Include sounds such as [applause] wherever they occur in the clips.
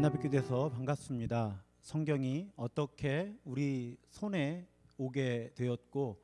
만나 뵙게 돼서 반갑습니다. 성경이 어떻게 우리 손에 오게 되었고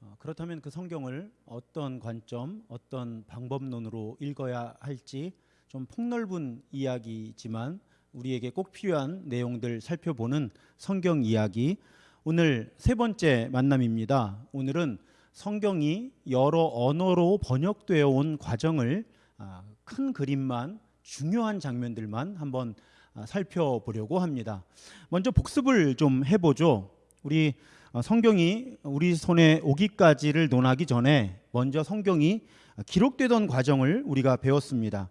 어, 그렇다면 그 성경을 어떤 관점, 어떤 방법론으로 읽어야 할지 좀 폭넓은 이야기지만 우리에게 꼭 필요한 내용들 살펴보는 성경 이야기. 오늘 세 번째 만남입니다. 오늘은 성경이 여러 언어로 번역되어 온 과정을 아, 큰 그림만 중요한 장면들만 한번 아, 살펴보려고 합니다. 먼저 복습을 좀 해보죠. 우리 어, 성경이 우리 손에 오기까지를 논하기 전에 먼저 성경이 기록되던 과정을 우리가 배웠습니다.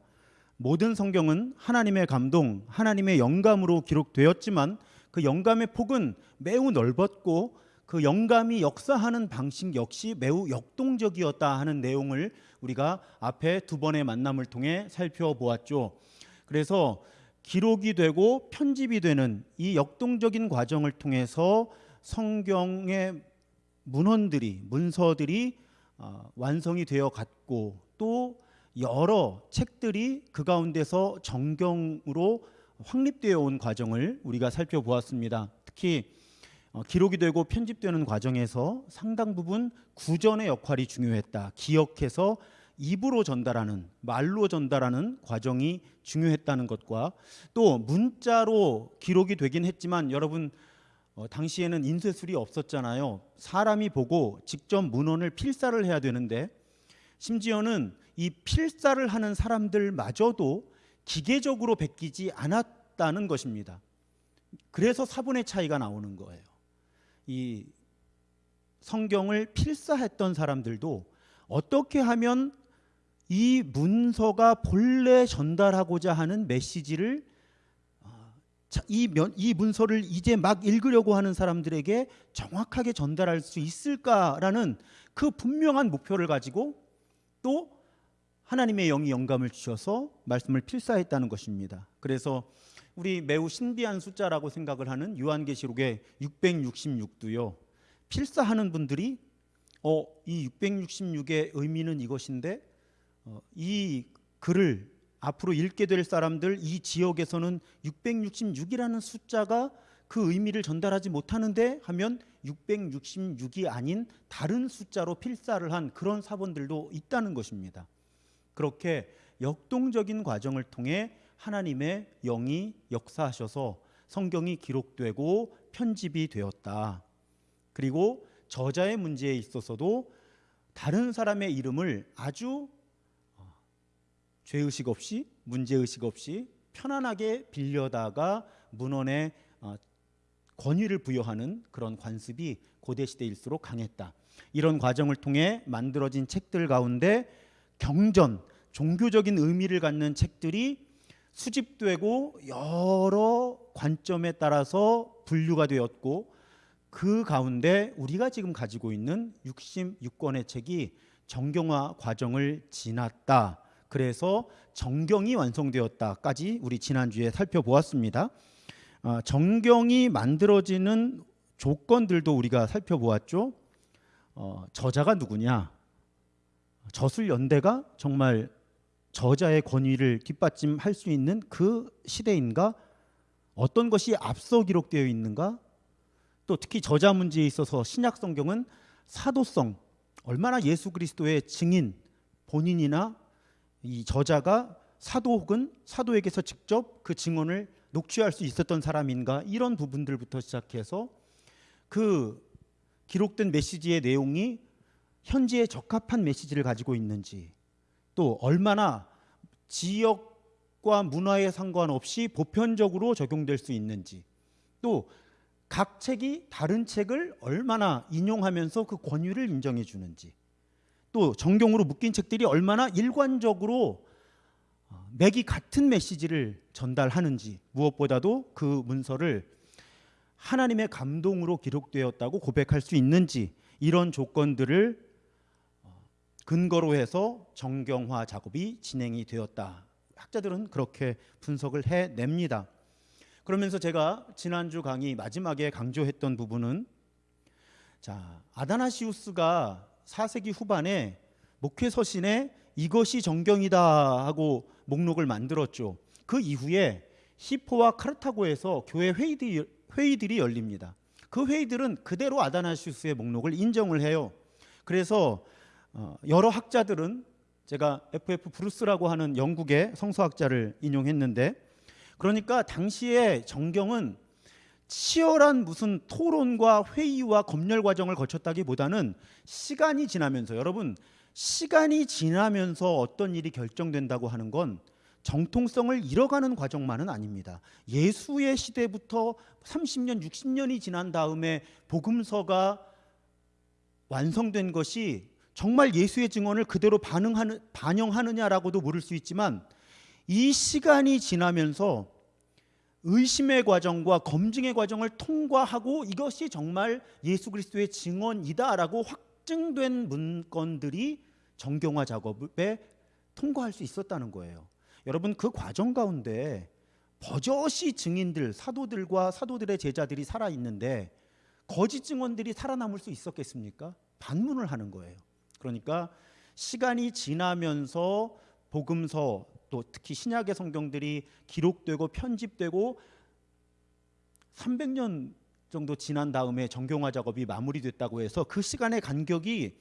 모든 성경은 하나님의 감동, 하나님의 영감으로 기록되었지만 그 영감의 폭은 매우 넓었고 그 영감이 역사하는 방식 역시 매우 역동적이었다 하는 내용을 우리가 앞에 두 번의 만남을 통해 살펴보았죠. 그래서 기록이 되고 편집이 되는 이 역동적인 과정을 통해서 성경의 문헌들이 문서들이 어, 완성이 되어 갔고 또 여러 책들이 그 가운데서 정경으로 확립되어 온 과정을 우리가 살펴보았습니다. 특히 어, 기록이 되고 편집되는 과정에서 상당 부분 구전의 역할이 중요했다. 기억해서 입으로 전달하는 말로 전달하는 과정이 중요했다는 것과 또 문자로 기록이 되긴 했지만 여러분 어, 당시에는 인쇄술이 없었잖아요. 사람이 보고 직접 문헌을 필사를 해야 되는데 심지어는 이 필사를 하는 사람들마저도 기계적으로 베끼지 않았다는 것입니다. 그래서 사본의 차이가 나오는 거예요. 이 성경을 필사했던 사람들도 어떻게 하면 이 문서가 본래 전달하고자 하는 메시지를 아, 이, 면, 이 문서를 이제 막 읽으려고 하는 사람들에게 정확하게 전달할 수 있을까라는 그 분명한 목표를 가지고 또 하나님의 영이 영감을 주셔서 말씀을 필사했다는 것입니다. 그래서 우리 매우 신비한 숫자라고 생각을 하는 요한계시록의 666도요. 필사하는 분들이 어, 이 666의 의미는 이것인데 어, 이 글을 앞으로 읽게 될 사람들 이 지역에서는 666이라는 숫자가 그 의미를 전달하지 못하는데 하면 666이 아닌 다른 숫자로 필사를 한 그런 사본들도 있다는 것입니다. 그렇게 역동적인 과정을 통해 하나님의 영이 역사하셔서 성경이 기록되고 편집이 되었다. 그리고 저자의 문제에 있어서도 다른 사람의 이름을 아주 어, 죄의식 없이 문제의식 없이 편안하게 빌려다가 문헌에 어, 권위를 부여하는 그런 관습이 고대 시대일수록 강했다. 이런 과정을 통해 만들어진 책들 가운데 경전, 종교적인 의미를 갖는 책들이 수집되고 여러 관점에 따라서 분류가 되었고 그 가운데 우리가 지금 가지고 있는 66권의 책이 정경화 과정을 지났다. 그래서 정경이 완성되었다까지 우리 지난주에 살펴보았습니다. 어, 정경이 만들어지는 조건들도 우리가 살펴보았죠. 어, 저자가 누구냐? 저술 연대가 정말 저자의 권위를 뒷받침할 수 있는 그 시대인가? 어떤 것이 앞서 기록되어 있는가? 또 특히 저자 문제에 있어서 신약 성경은 사도성 얼마나 예수 그리스도의 증인 본인이나 이 저자가 사도 혹은 사도에게서 직접 그 증언을 녹취할 수 있었던 사람인가 이런 부분들부터 시작해서 그 기록된 메시지의 내용이 현지에 적합한 메시지를 가지고 있는지 또 얼마나 지역과 문화에 상관없이 보편적으로 적용될 수 있는지 또 각 책이 다른 책을 얼마나 인용하면서 그 권위를 인정해 주는지 또 정경으로 묶인 책들이 얼마나 일관적으로 어, 맥이 같은 메시지를 전달하는지 무엇보다도 그 문서를 하나님의 감동으로 기록되었다고 고백할 수 있는지 이런 조건들을 근거로 해서 정경화 작업이 진행이 되었다. 학자들은 그렇게 분석을 해냅니다. 그러면서 제가 지난주 강의 마지막에 강조했던 부분은 자 아다나시우스가 4세기 후반에 목회 서신에 이것이 정경이다 하고 목록을 만들었죠. 그 이후에 히포와 카르타고에서 교회 회의들이, 회의들이 열립니다. 그 회의들은 그대로 아다나시우스의 목록을 인정을 해요. 그래서 어, 여러 학자들은 제가 FF 브루스라고 하는 영국의 성서학자를 인용했는데 그러니까 당시에 정경은 치열한 무슨 토론과 회의와 검열 과정을 거쳤다기보다는 시간이 지나면서 여러분 시간이 지나면서 어떤 일이 결정된다고 하는 건 정통성을 잃어가는 과정만은 아닙니다. 예수의 시대부터 30년, 60년이 지난 다음에 복음서가 완성된 것이 정말 예수의 증언을 그대로 반응하는, 반영하느냐라고도 물을 수 있지만 이 시간이 지나면서 의심의 과정과 검증의 과정을 통과하고 이것이 정말 예수 그리스도의 증언이다라고 확증된 문건들이 정경화 작업에 통과할 수 있었다는 거예요. 여러분 그 과정 가운데 버젓이 증인들, 사도들과 사도들의 제자들이 살아 있는데 거짓 증언들이 살아남을 수 있었겠습니까? 반문을 하는 거예요. 그러니까 시간이 지나면서 복음서 또 특히 신약의 성경들이 기록되고 편집되고 300년 정도 지난 다음에 정경화 작업이 마무리됐다고 해서 그 시간의 간격이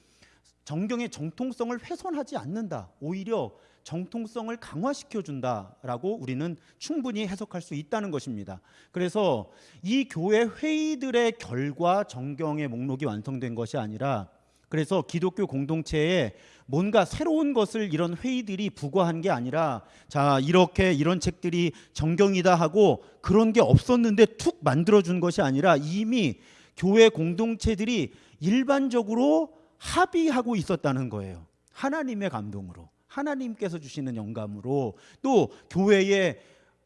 정경의 정통성을 훼손하지 않는다. 오히려 정통성을 강화시켜 준다라고 우리는 충분히 해석할 수 있다는 것입니다. 그래서 이 교회 회의들의 결과 정경의 목록이 완성된 것이 아니라 그래서 기독교 공동체에 뭔가 새로운 것을 이런 회의들이 부과한 게 아니라 자 이렇게 이런 책들이 정경이다 하고 그런 게 없었는데 툭 만들어 준 것이 아니라 이미 교회 공동체들이 일반적으로 합의하고 있었다는 거예요. 하나님의 감동으로 하나님께서 주시는 영감으로 또 교회의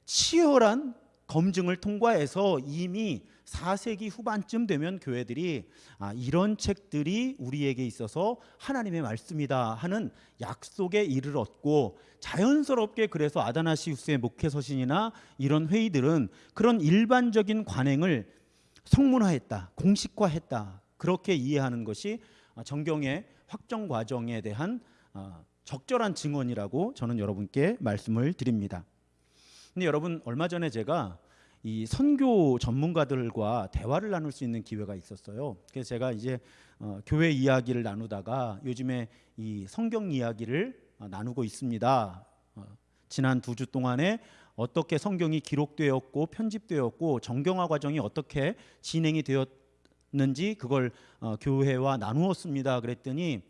치열한 검증을 통과해서 이미 4세기 후반쯤 되면 교회들이 아, 이런 책들이 우리에게 있어서 하나님의 말씀이다 하는 약속에 이르렀고 자연스럽게 그래서 아다나시우스의 목회서신이나 이런 회의들은 그런 일반적인 관행을 성문화했다, 공식화했다 그렇게 이해하는 것이 정경의 확정 과정에 대한 어, 적절한 증언이라고 저는 여러분께 말씀을 드립니다. 근데 여러분 얼마 전에 제가 이 선교 전문가들과 대화를 나눌 수 있는 기회가 있었어요. 그래서 제가 이제 어, 교회 이야기를 나누다가 요즘에 이 성경 이야기를 어, 나누고 있습니다. 어, 지난 두 주 동안에 어떻게 성경이 기록되었고 편집되었고 정경화 과정이 어떻게 진행이 되었는지 그걸 어, 교회와 나누었습니다. 그랬더니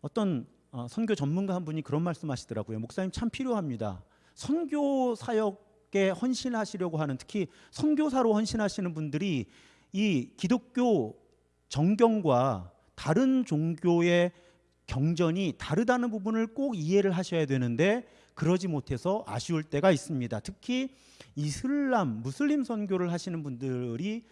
어떤 어, 선교 전문가 한 분이 그런 말씀하시더라고요. 목사님 참 필요합니다. 선교 사역 에 헌신하시려고 하는 특히 선교사로 헌신하시는 분들이 이 기독교 정경과 다른 종교의 경전이 다르다는 부분을 꼭 이해를 하셔야 되는데 그러지 못해서 아쉬울 때가 있습니다. 특히 이슬람, 무슬림 선교를 하시는 분들이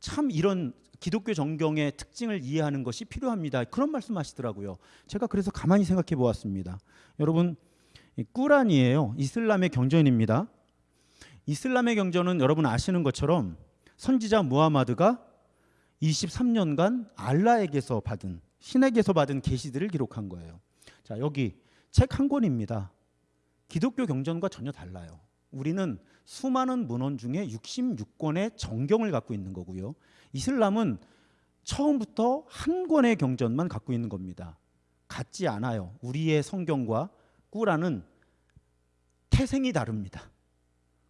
참 이런 기독교 정경의 특징을 이해하는 것이 필요합니다. 그런 말씀하시더라고요. 제가 그래서 가만히 생각해 보았습니다. 여러분 꾸란이에요. 이슬람의 경전입니다. 이슬람의 경전은 여러분 아시는 것처럼 선지자 무하마드가 23년간 알라에게서 받은 신에게서 받은 계시들을 기록한 거예요. 자, 여기 책 한 권입니다. 기독교 경전과 전혀 달라요. 우리는 수많은 문헌 중에 66권의 정경을 갖고 있는 거고요. 이슬람은 처음부터 한 권의 경전만 갖고 있는 겁니다. 같지 않아요. 우리의 성경과 꾸라는 태생이 다릅니다.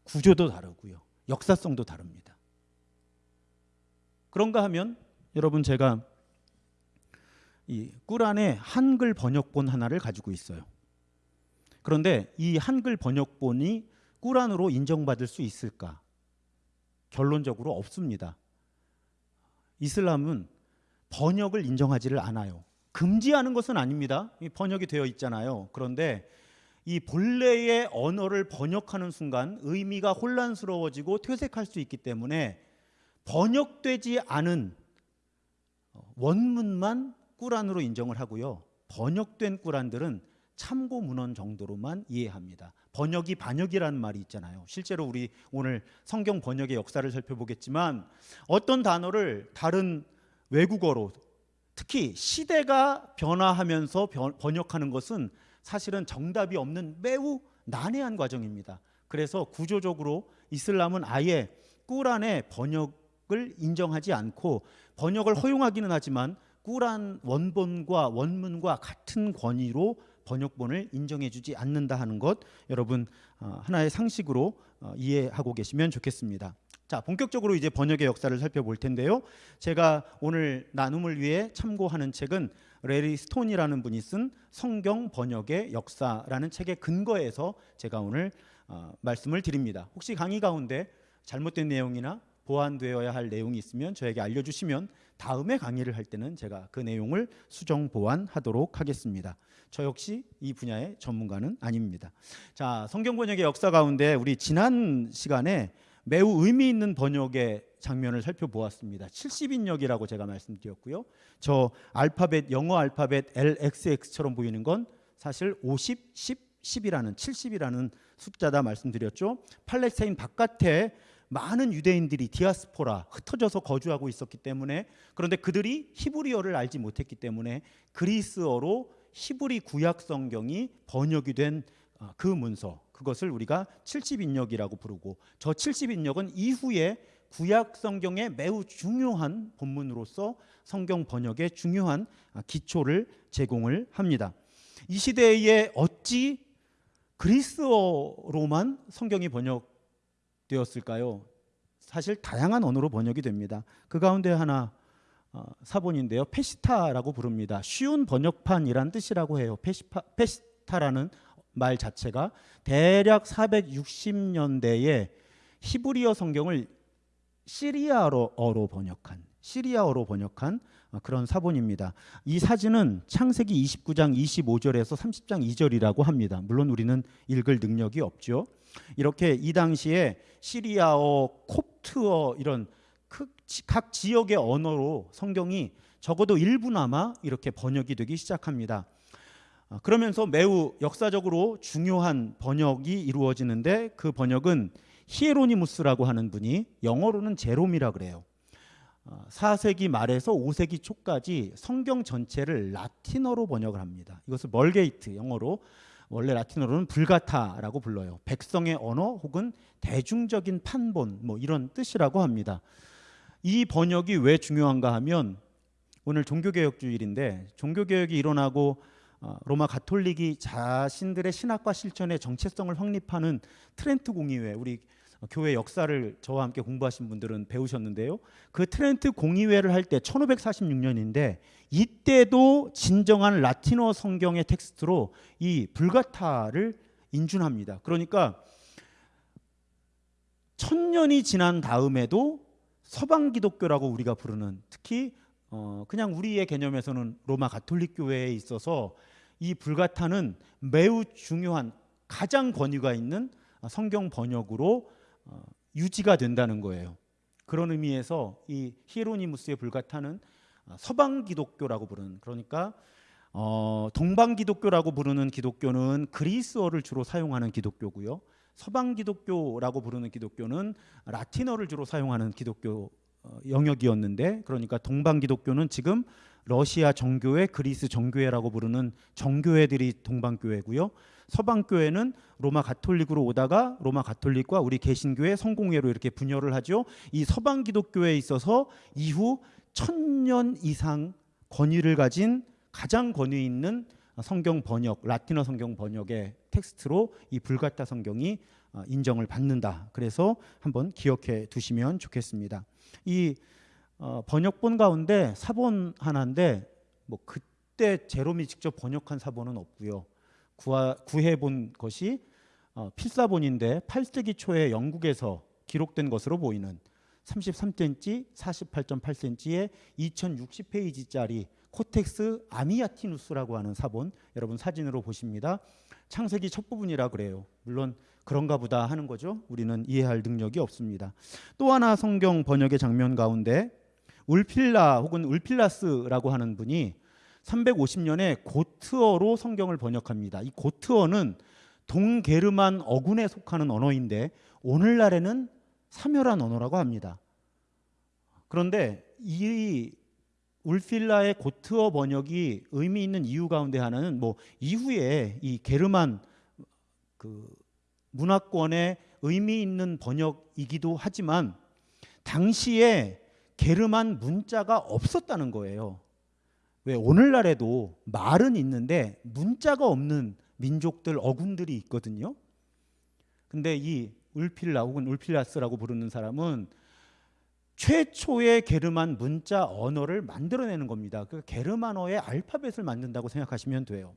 구조도 다르고요. 역사성도 다릅니다. 그런가 하면 여러분 제가 이 꾸란의 한글 번역본 하나를 가지고 있어요. 그런데 이 한글 번역본이 꾸란으로 인정받을 수 있을까? 결론적으로 없습니다. 이슬람은 번역을 인정하지를 않아요. 금지하는 것은 아닙니다. 번역이 되어 있잖아요. 그런데 이 본래의 언어를 번역하는 순간 의미가 혼란스러워지고 퇴색할 수 있기 때문에 번역되지 않은 원문만 꾸란으로 인정을 하고요. 번역된 꾸란들은 참고 문헌 정도로만 이해합니다. 번역이 반역이라는 말이 있잖아요. 실제로 우리 오늘 성경 번역의 역사를 살펴보겠지만 어떤 단어를 다른 외국어로 특히 시대가 변화하면서 번역하는 것은 사실은 정답이 없는 매우 난해한 과정입니다. 그래서 구조적으로 이슬람은 아예 꾸란의 번역을 인정하지 않고 번역을 허용하기는 하지만 꾸란 원본과 원문과 같은 권위로 번역본을 인정해주지 않는다 하는 것 여러분 어, 하나의 상식으로 어, 이해하고 계시면 좋겠습니다. 자 본격적으로 이제 번역의 역사를 살펴볼 텐데요. 제가 오늘 나눔을 위해 참고하는 책은 레리 스톤이라는 분이 쓴 성경 번역의 역사라는 책의 근거에서 제가 오늘 어, 말씀을 드립니다. 혹시 강의 가운데 잘못된 내용이나 보완되어야 할 내용이 있으면 저에게 알려주시면 다음에 강의를 할 때는 제가 그 내용을 수정 보완하도록 하겠습니다. 저 역시 이 분야의 전문가는 아닙니다. 자, 성경 번역의 역사 가운데 우리 지난 시간에 매우 의미 있는 번역의 장면을 살펴보았습니다. 70인역이라고 제가 말씀드렸고요. 저 알파벳 영어 알파벳 LXX처럼 보이는 건 사실 50, 10, 10이라는 70이라는 숫자다 말씀드렸죠. 팔레스타인 바깥에 많은 유대인들이 디아스포라 흩어져서 거주하고 있었기 때문에 그런데 그들이 히브리어를 알지 못했기 때문에 그리스어로 히브리 구약 성경이 번역이 된 그 문서 그것을 우리가 70인역이라고 부르고 저 70인역은 이후에 구약 성경의 매우 중요한 본문으로서 성경 번역에 중요한 기초를 제공을 합니다. 이 시대에 어찌 그리스어로만 성경이 번역되었을까요? 사실 다양한 언어로 번역이 됩니다. 그 가운데 하나 어, 사본인데요. 페시타라고 부릅니다. 쉬운 번역판이란 뜻이라고 해요. 페시파, 페시타라는 말 자체가 대략 460년대에 히브리어 성경을 시리아어로 번역한 시리아어로 번역한 어, 그런 사본입니다. 이 사진은 창세기 29장 25절에서 30장 2절이라고 합니다. 물론 우리는 읽을 능력이 없죠. 이렇게 이 당시에 시리아어, 콥트어 이런 각 지역의 언어로 성경이 적어도 일부나마 이렇게 번역이 되기 시작합니다. 아, 그러면서 매우 역사적으로 중요한 번역이 이루어지는데 그 번역은 히에로니무스라고 하는 분이 영어로는 제롬이라 그래요. 4세기 아, 말에서 5세기 초까지 성경 전체를 라틴어로 번역을 합니다. 이것을 Vulgate 영어로 원래 라틴어로는 불가타라고 불러요. 백성의 언어 혹은 대중적인 판본 뭐 이런 뜻이라고 합니다. 이 번역이 왜 중요한가 하면 오늘 종교개혁 주일인데 종교개혁이 일어나고 어, 로마 가톨릭이 자신들의 신학과 실천의 정체성을 확립하는 트렌트 공의회 우리 교회 역사를 저와 함께 공부하신 분들은 배우셨는데요. 그 트렌트 공의회를 할 때 1546년인데 이때도 진정한 라틴어 성경의 텍스트로 이 불가타를 인준합니다. 그러니까 천년이 지난 다음에도 서방 기독교라고 우리가 부르는 특히 어 그냥 우리의 개념에서는 로마 가톨릭 교회에 있어서 이 불가타는 매우 중요한 가장 권위가 있는 성경 번역으로 어 유지가 된다는 거예요. 그런 의미에서 이 히에로니무스의 불가타는 서방 기독교라고 부르는 그러니까 어 동방 기독교라고 부르는 기독교는 그리스어를 주로 사용하는 기독교고요. 서방 기독교라고 부르는 기독교는 라틴어를 주로 사용하는 기독교 어, 영역이었는데 그러니까 동방 기독교는 지금 러시아 정교회, 그리스 정교회라고 부르는 정교회들이 동방교회고요. 서방교회는 로마 가톨릭으로 오다가 로마 가톨릭과 우리 개신교회 성공회로 이렇게 분열을 하죠. 이 서방 기독교에 있어서 이후 천년 이상 권위를 가진 가장 권위 있는 성경 번역, 라틴어 성경 번역의 텍스트로 이 불가타 성경이 어, 인정을 받는다. 그래서 한번 기억해 두시면 좋겠습니다. 이 어, 번역본 가운데 사본 하나인데 뭐 그때 제롬이 직접 번역한 사본은 없고요. 구하, 구해본 것이 어, 필사본인데 8세기 초에 영국에서 기록된 것으로 보이는 33cm, 48.8cm의 2060페이지짜리 코덱스 아미아티누스라고 하는 사본 여러분 사진으로 보십니다. 창세기 첫 부분이라 그래요. 물론 그런가 보다 하는 거죠. 우리는 이해할 능력이 없습니다. 또 하나 성경 번역의 장면 가운데 울필라 혹은 울필라스라고 하는 분이 350년에 고트어로 성경을 번역합니다. 이 고트어는 동게르만 어군에 속하는 언어인데 오늘날에는 사멸한 언어라고 합니다. 그런데 이 울필라의 고트어 번역이 의미 있는 이유 가운데 하나는 뭐 이후에 이 게르만 그 문화권의 의미 있는 번역이기도 하지만 당시에 게르만 문자가 없었다는 거예요. 왜 오늘날에도 말은 있는데 문자가 없는 민족들 어군들이 있거든요. 근데 이 울필라 혹은 울필라스라고 부르는 사람은 최초의 게르만 문자 언어를 만들어내는 겁니다. 그 게르만어의 알파벳을 만든다고 생각하시면 돼요.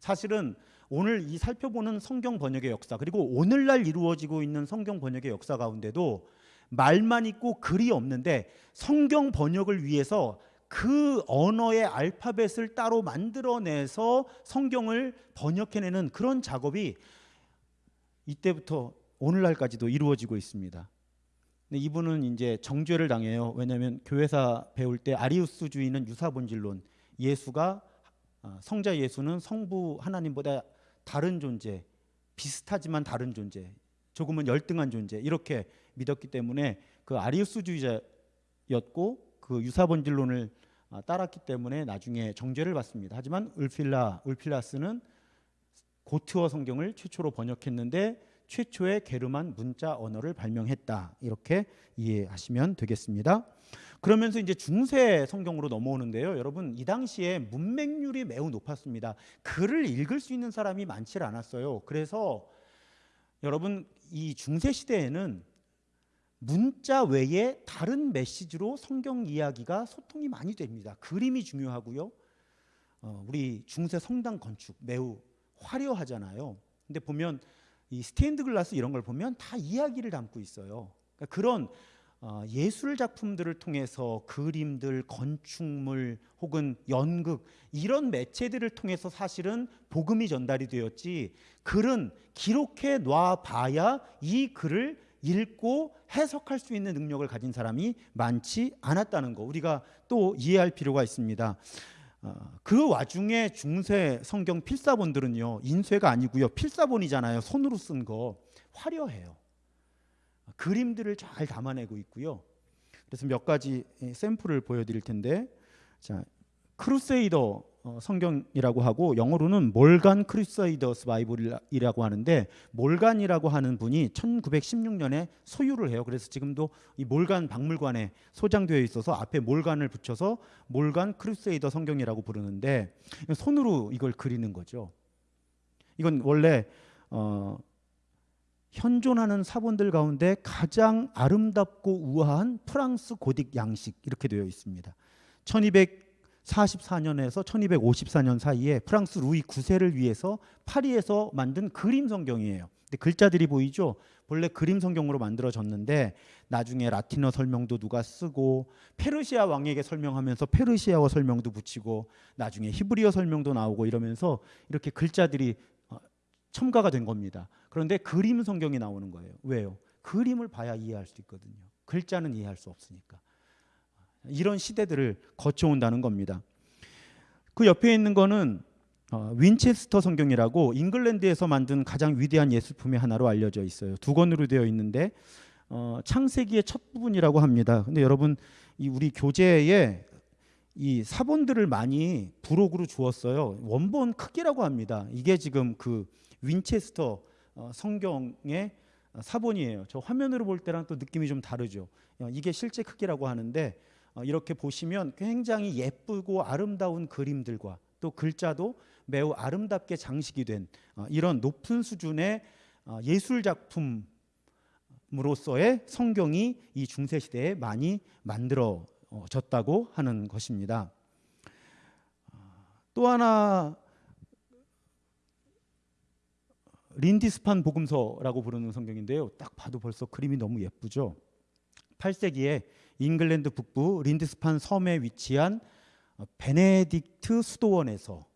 사실은 오늘 이 살펴보는 성경 번역의 역사 그리고 오늘날 이루어지고 있는 성경 번역의 역사 가운데도 말만 있고 글이 없는데 성경 번역을 위해서 그 언어의 알파벳을 따로 만들어내서 성경을 번역해내는 그런 작업이 이때부터 오늘날까지도 이루어지고 있습니다. 근데 이분은 이제 정죄를 당해요. 왜냐하면 교회사 배울 때 아리우스 주의는 유사본질론, 예수가 아, 성자 예수는 성부 하나님보다 다른 존재, 비슷하지만 다른 존재, 조금은 열등한 존재 이렇게 믿었기 때문에 그 아리우스주의자였고 그 유사본질론을 아, 따랐기 때문에 나중에 정죄를 받습니다. 하지만 울필라 울필라스는 고트어 성경을 최초로 번역했는데 최초의 게르만 문자 언어를 발명했다. 이렇게 이해하시면 되겠습니다. 그러면서 이제 중세 성경으로 넘어오는데요. 여러분 이 당시에 문맹률이 매우 높았습니다. 글을 읽을 수 있는 사람이 많지 않았어요. 그래서 여러분 이 중세 시대에는 문자 외에 다른 메시지로 성경 이야기가 소통이 많이 됩니다. 그림이 중요하고요. 어, 우리 중세 성당 건축 매우 화려하잖아요. 근데 보면 이 스테인드 글라스 이런 걸 보면 다 이야기를 담고 있어요. 그러니까 그런 어, 예술 작품들을 통해서 그림들, 건축물 혹은 연극 이런 매체들을 통해서 사실은 복음이 전달이 되었지 글은 기록해 놔 봐야 이 글을 읽고 해석할 수 있는 능력을 가진 사람이 많지 않았다는 거 우리가 또 이해할 필요가 있습니다. 어, 그 와중에 중세 성경 필사본들은요 인쇄가 아니고요 필사본이잖아요 손으로 쓴 거 화려해요. 그림들을 잘 담아내고 있고요. 그래서 몇 가지 샘플을 보여드릴 텐데 자 Crusader 어, 성경이라고 하고 영어로는 Morgan Crusader's Bible이라고 하는데 몰간이라고 하는 분이 1916년에 소유를 해요. 그래서 지금도 이 몰간 박물관에 소장되어 있어서 앞에 몰간을 붙여서 몰간 크루세이더 성경이라고 부르는데 손으로 이걸 그리는 거죠. 이건 원래 어, 현존하는 사본들 가운데 가장 아름답고 우아한 프랑스 고딕 양식 이렇게 되어 있습니다. 1200 1244년에서 1254년 사이에 프랑스 루이 9세를 위해서 파리에서 만든 그림 성경이에요. 근데 글자들이 보이죠? 본래 그림 성경으로 만들어졌는데 나중에 라틴어 설명도 누가 쓰고 페르시아 왕에게 설명하면서 페르시아어 설명도 붙이고 나중에 히브리어 설명도 나오고 이러면서 이렇게 글자들이 어, 첨가가 된 겁니다. 그런데 그림 성경이 나오는 거예요. 왜요? 그림을 봐야 이해할 수 있거든요. 글자는 이해할 수 없으니까. 이런 시대들을 거쳐온다는 겁니다. 그 옆에 있는 거는 어, 윈체스터 성경이라고 잉글랜드에서 만든 가장 위대한 예술품의 하나로 알려져 있어요. 두 권으로 되어 있는데 어, 창세기의 첫 부분이라고 합니다. 근데 여러분 이 우리 교재에 이 사본들을 많이 부록으로 주었어요. 원본 크기라고 합니다. 이게 지금 그 윈체스터 어, 성경의 사본이에요. 저 화면으로 볼 때랑 또 느낌이 좀 다르죠. 어, 이게 실제 크기라고 하는데 어, 이렇게 보시면 굉장히 예쁘고 아름다운 그림들과 또 글자도 매우 아름답게 장식이 된 어, 이런 높은 수준의 어, 예술 작품으로서의 성경이 이 중세 시대에 많이 만들어졌다고 하는 것입니다. 또 하나 린디스판 복음서라고 부르는 성경인데요. 딱 봐도 벌써 그림이 너무 예쁘죠. 8세기에 잉글랜드 북부 린드스판 섬에 위치한 어, 베네딕트 수도원에서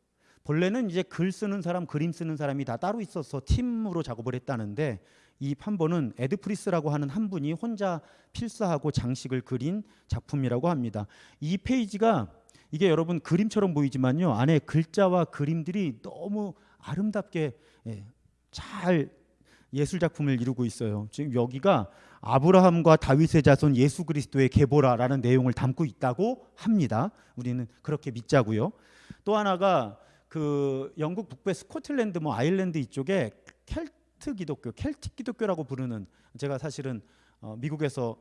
본래는 이제 글 쓰는 사람, 그림 쓰는 사람이 다 따로 있어서 팀으로 작업을 했다는데 이 판본은 에드프리스라고 하는 한 분이 혼자 필사하고 장식을 그린 작품이라고 합니다. 이 페이지가 이게 여러분 그림처럼 보이지만요 안에 글자와 그림들이 너무 아름답게 예, 잘 예술 작품을 이루고 있어요. 지금 여기가 아브라함과 다윗의 자손 예수 그리스도의 계보라라는 내용을 담고 있다고 합니다. 우리는 그렇게 믿자고요. 또 하나가 그 영국 북부 스코틀랜드 뭐 아일랜드 이쪽에 켈 켈트 기독교, 켈틱 기독교라고 부르는 제가 사실은 어, 미국에서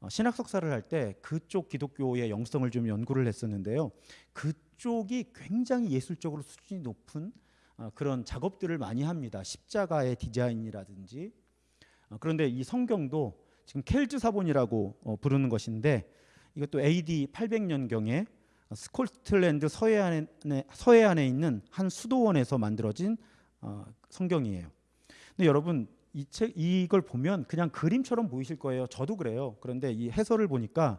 어, 신학 석사를 할 때 그쪽 기독교의 영성을 좀 연구를 했었는데요. 그쪽이 굉장히 예술적으로 수준이 높은 어, 그런 작업들을 많이 합니다. 십자가의 디자인이라든지 어, 그런데 이 성경도 지금 켈즈 사본이라고 어, 부르는 것인데 이것도 AD 800년경에 스코틀랜드 서해안에, 서해안에 있는 한 수도원에서 만들어진 어, 성경이에요. 근데 여러분 이 책 이걸 보면 그냥 그림처럼 보이실 거예요. 저도 그래요. 그런데 이 해설을 보니까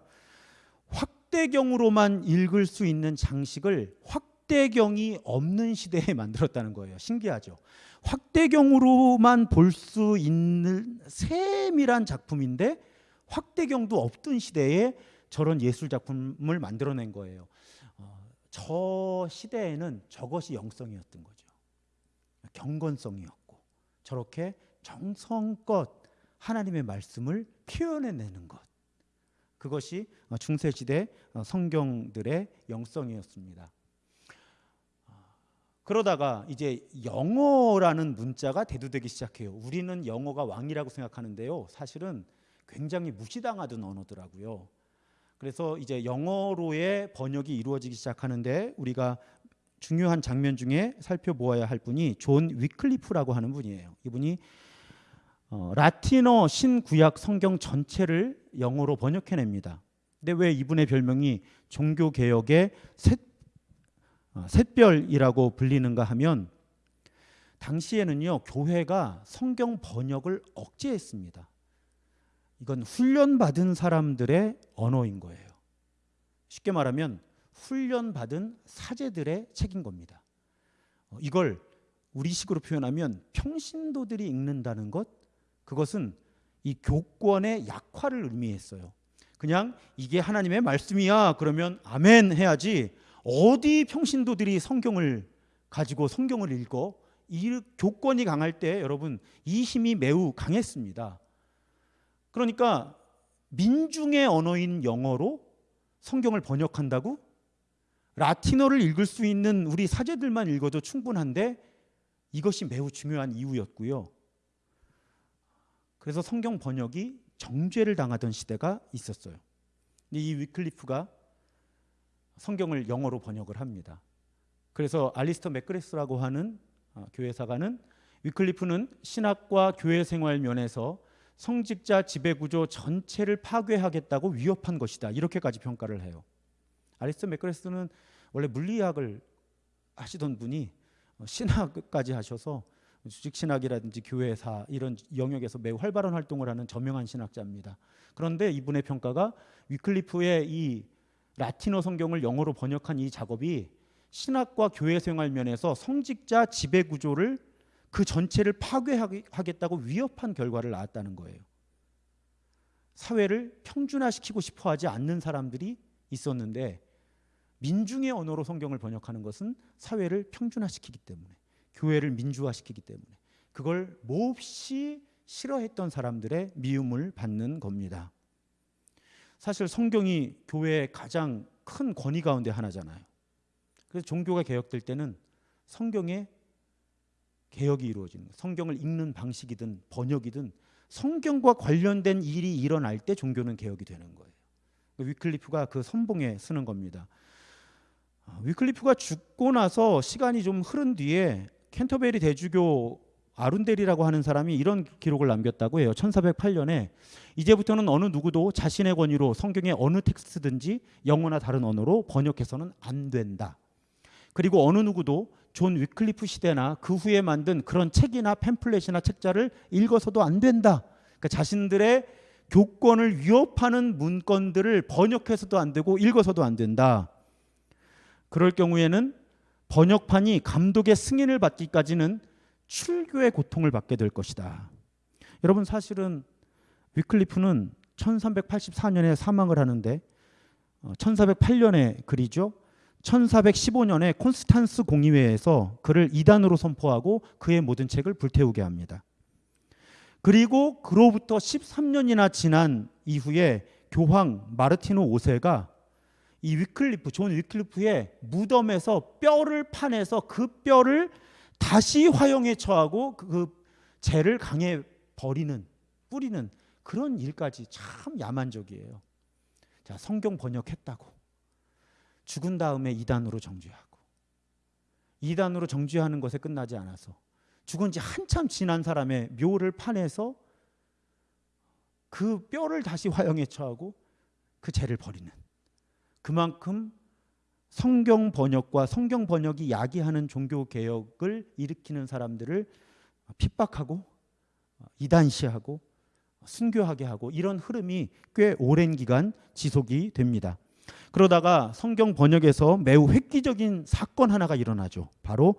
확대경으로만 읽을 수 있는 장식을 확대경이 없는 시대에 [laughs] 만들었다는 거예요. 신기하죠. 확대경으로만 볼 수 있는 세밀한 작품인데 확대경도 없던 시대에 저런 예술 작품을 만들어낸 거예요. 어, 저 시대에는 저것이 영성이었던 거죠. 경건성이었고 저렇게 정성껏 하나님의 말씀을 표현해내는 것. 그것이 중세 시대 성경들의 영성이었습니다. 그러다가 이제 영어라는 문자가 대두되기 시작해요. 우리는 영어가 왕이라고 생각하는데요. 사실은 굉장히 무시당하던 언어더라고요. 그래서 이제 영어로의 번역이 이루어지기 시작하는데 우리가 중요한 장면 중에 살펴보아야 할 분이 존 위클리프라고 하는 분이에요. 이분이 어, 라틴어 신구약 성경 전체를 영어로 번역해냅니다. 근데 왜 이분의 별명이 종교 개혁의 샛, 어, 샛별이라고 불리는가 하면 당시에는요 교회가 성경 번역을 억제했습니다. 이건 훈련받은 사람들의 언어인 거예요. 쉽게 말하면 훈련받은 사제들의 책인 겁니다. 어, 이걸 우리식으로 표현하면 평신도들이 읽는다는 것 그것은 이 교권의 약화를 의미했어요. 그냥 이게 하나님의 말씀이야 그러면 아멘 해야지 어디 평신도들이 성경을 가지고 성경을 읽어 이 교권이 강할 때 여러분 이 힘이 매우 강했습니다. 그러니까 민중의 언어인 영어로 성경을 번역한다고 라틴어를 읽을 수 있는 우리 사제들만 읽어도 충분한데 이것이 매우 중요한 이유였고요. 그래서 성경 번역이 정죄를 당하던 시대가 있었어요. 이 위클리프가 성경을 영어로 번역을 합니다. 그래서 알리스터 맥그레스라고 하는 어, 교회사가는 위클리프는 신학과 교회 생활 면에서 성직자 지배 구조 전체를 파괴하겠다고 위협한 것이다. 이렇게까지 평가를 해요. 알리스터 맥그레스는 원래 물리학을 하시던 분이 어, 신학까지 하셔서 조직 신학이라든지 교회사 이런 영역에서 매우 활발한 활동을 하는 저명한 신학자입니다. 그런데 이분의 평가가 위클리프의 이 라틴어 성경을 영어로 번역한 이 작업이 신학과 교회 생활 면에서 성직자 지배 구조를 그 전체를 파괴하겠다고 위협한 결과를 낳았다는 거예요. 사회를 평준화시키고 싶어 하지 않는 사람들이 있었는데 민중의 언어로 성경을 번역하는 것은 사회를 평준화시키기 때문에 교회를 민주화시키기 때문에 그걸 몹시 싫어했던 사람들의 미움을 받는 겁니다. 사실 성경이 교회의 가장 큰 권위 가운데 하나잖아요. 그래서 종교가 개혁될 때는 성경의 개혁이 이루어지는 거예요. 성경을 읽는 방식이든 번역이든 성경과 관련된 일이 일어날 때 종교는 개혁이 되는 거예요. 위클리프가 그 선봉에 서는 겁니다. 아, 위클리프가 죽고 나서 시간이 좀 흐른 뒤에 캔터베리 대주교 아룬델이라고 하는 사람이 이런 기록을 남겼다고 해요. 1408년에 이제부터는 어느 누구도 자신의 권위로 성경의 어느 텍스트든지 영어나 다른 언어로 번역해서는 안 된다. 그리고 어느 누구도 존 위클리프 시대나 그 후에 만든 그런 책이나 팸플렛이나 책자를 읽어서도 안 된다. 그러니까 자신들의 교권을 위협하는 문건들을 번역해서도 안 되고 읽어서도 안 된다. 그럴 경우에는 번역판이 감독의 승인을 받기까지는 출교의 고통을 받게 될 것이다. 여러분 사실은 위클리프는 1384년에 사망을 하는데 1408년에 어, 글이죠. 1415년에 콘스탄스 공의회에서 그를 이단으로 선포하고 그의 모든 책을 불태우게 합니다. 그리고 그로부터 13년이나 지난 이후에 교황 마르티노 5세가 이 위클리프 존 위클리프의 무덤에서 뼈를 파내서 그 뼈를 다시 화형에 처하고 그 죄를 강에 버리는 뿌리는 그런 일까지 참 야만적이에요. 자, 성경 번역했다고 죽은 다음에 이단으로 정죄하고 이단으로 정죄하는 것에 끝나지 않아서 죽은 지 한참 지난 사람의 묘를 파내서 그 뼈를 다시 화형에 처하고 그 죄를 버리는 그만큼 성경 번역과 성경 번역이 야기하는 종교 개혁을 일으키는 사람들을 핍박하고 이단시하고 순교하게 하고 이런 흐름이 꽤 오랜 기간 지속이 됩니다. 그러다가 성경 번역에서 매우 획기적인 사건 하나가 일어나죠. 바로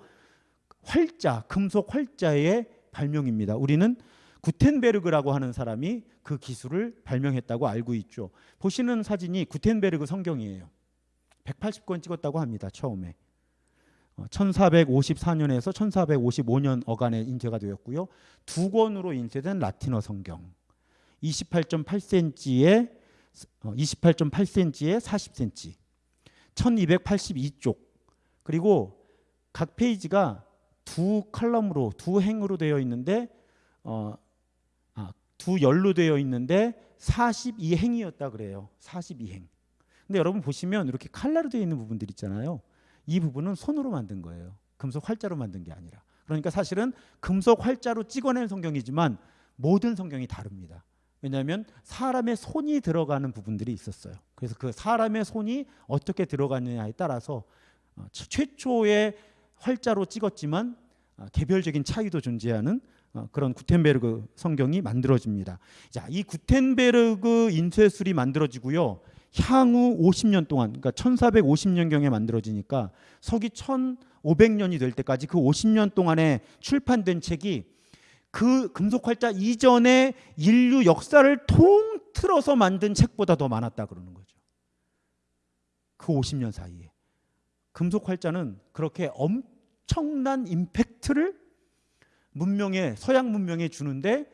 활자, 금속 활자의 발명입니다. 우리는 구텐베르그라고 하는 사람이 그 기술을 발명했다고 알고 있죠. 보시는 사진이 구텐베르그 성경이에요. 180권 찍었다고 합니다. 처음에. 1454년에서 1455년 어간에 인쇄가 되었고요. 두 권으로 인쇄된 라틴어 성경. 28.8cm에 28.8cm에 40cm. 1282쪽. 그리고 각 페이지가 두 칼럼으로 두 행으로 되어 있는데 어, 아, 두 열로 되어 있는데 42행이었다 그래요. 42행. 근데 여러분 보시면 이렇게 칼라로 되어 있는 부분들 있잖아요. 이 부분은 손으로 만든 거예요. 금속 활자로 만든 게 아니라. 그러니까 사실은 금속 활자로 찍어낸 성경이지만 모든 성경이 다릅니다. 왜냐하면 사람의 손이 들어가는 부분들이 있었어요. 그래서 그 사람의 손이 어떻게 들어가느냐에 따라서 어, 최초의 활자로 찍었지만 어, 개별적인 차이도 존재하는 어, 그런 구텐베르그 성경이 만들어집니다. 자, 이 구텐베르그 인쇄술이 만들어지고요. 향후 50년 동안, 그러니까 1450년경에 만들어지니까 서기 1500년이 될 때까지 그 50년 동안에 출판된 책이 그 금속활자 이전의 인류 역사를 통틀어서 만든 책보다 더 많았다 그러는 거죠. 그 50년 사이에 금속활자는 그렇게 엄청난 임팩트를 문명에 서양 문명에 주는데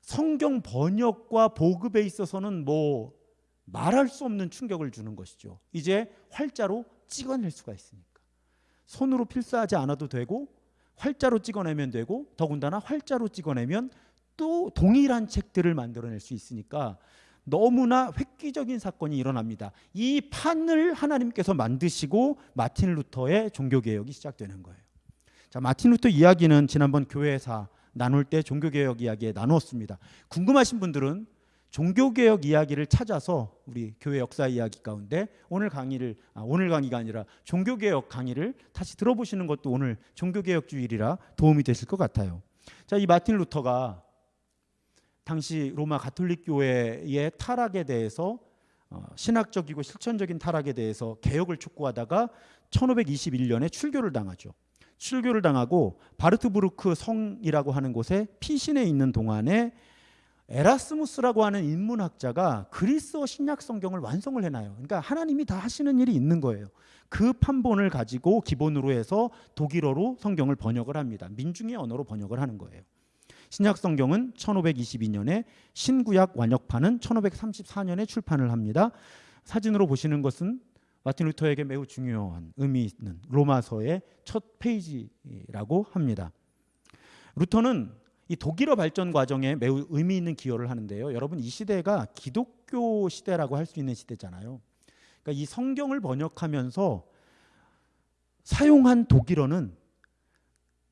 성경 번역과 보급에 있어서는 뭐 말할 수 없는 충격을 주는 것이죠. 이제 활자로 찍어낼 수가 있으니까 손으로 필사하지 않아도 되고 활자로 찍어내면 되고 더군다나 활자로 찍어내면 또 동일한 책들을 만들어낼 수 있으니까 너무나 획기적인 사건이 일어납니다. 이 판을 하나님께서 만드시고 마틴 루터의 종교 개혁이 시작되는 거예요. 자, 마틴 루터 이야기는 지난번 교회사 나눌 때 종교 개혁 이야기에 나누었습니다. 궁금하신 분들은 종교 개혁 이야기를 찾아서 우리 교회 역사 이야기 가운데 오늘 강의를 아, 오늘 강의가 아니라 종교 개혁 강의를 다시 들어보시는 것도 오늘 종교 개혁 주일이라 도움이 되실 것 같아요. 자, 이 마틴 루터가 당시 로마 가톨릭 교회의 타락에 대해서 어, 신학적이고 실천적인 타락에 대해서 개혁을 촉구하다가 1521년에 출교를 당하죠. 출교를 당하고 바르트부르크 성이라고 하는 곳에 피신해 있는 동안에 에라스무스라고 하는 인문학자가 그리스어 신약 성경을 완성을 해놔요. 그러니까 하나님이 다 하시는 일이 있는 거예요. 그 판본을 가지고 기본으로 해서 독일어로 성경을 번역을 합니다. 민중의 언어로 번역을 하는 거예요. 신약 성경은 1522년에 신구약 완역판은 1534년에 출판을 합니다. 사진으로 보시는 것은 마틴 루터에게 매우 중요한 의미 있는 로마서의 첫 페이지라고 합니다. 루터는 이 독일어 발전 과정에 매우 의미 있는 기여를 하는데요. 여러분 이 시대가 기독교 시대라고 할 수 있는 시대잖아요. 그러니까 이 성경을 번역하면서 사용한 독일어는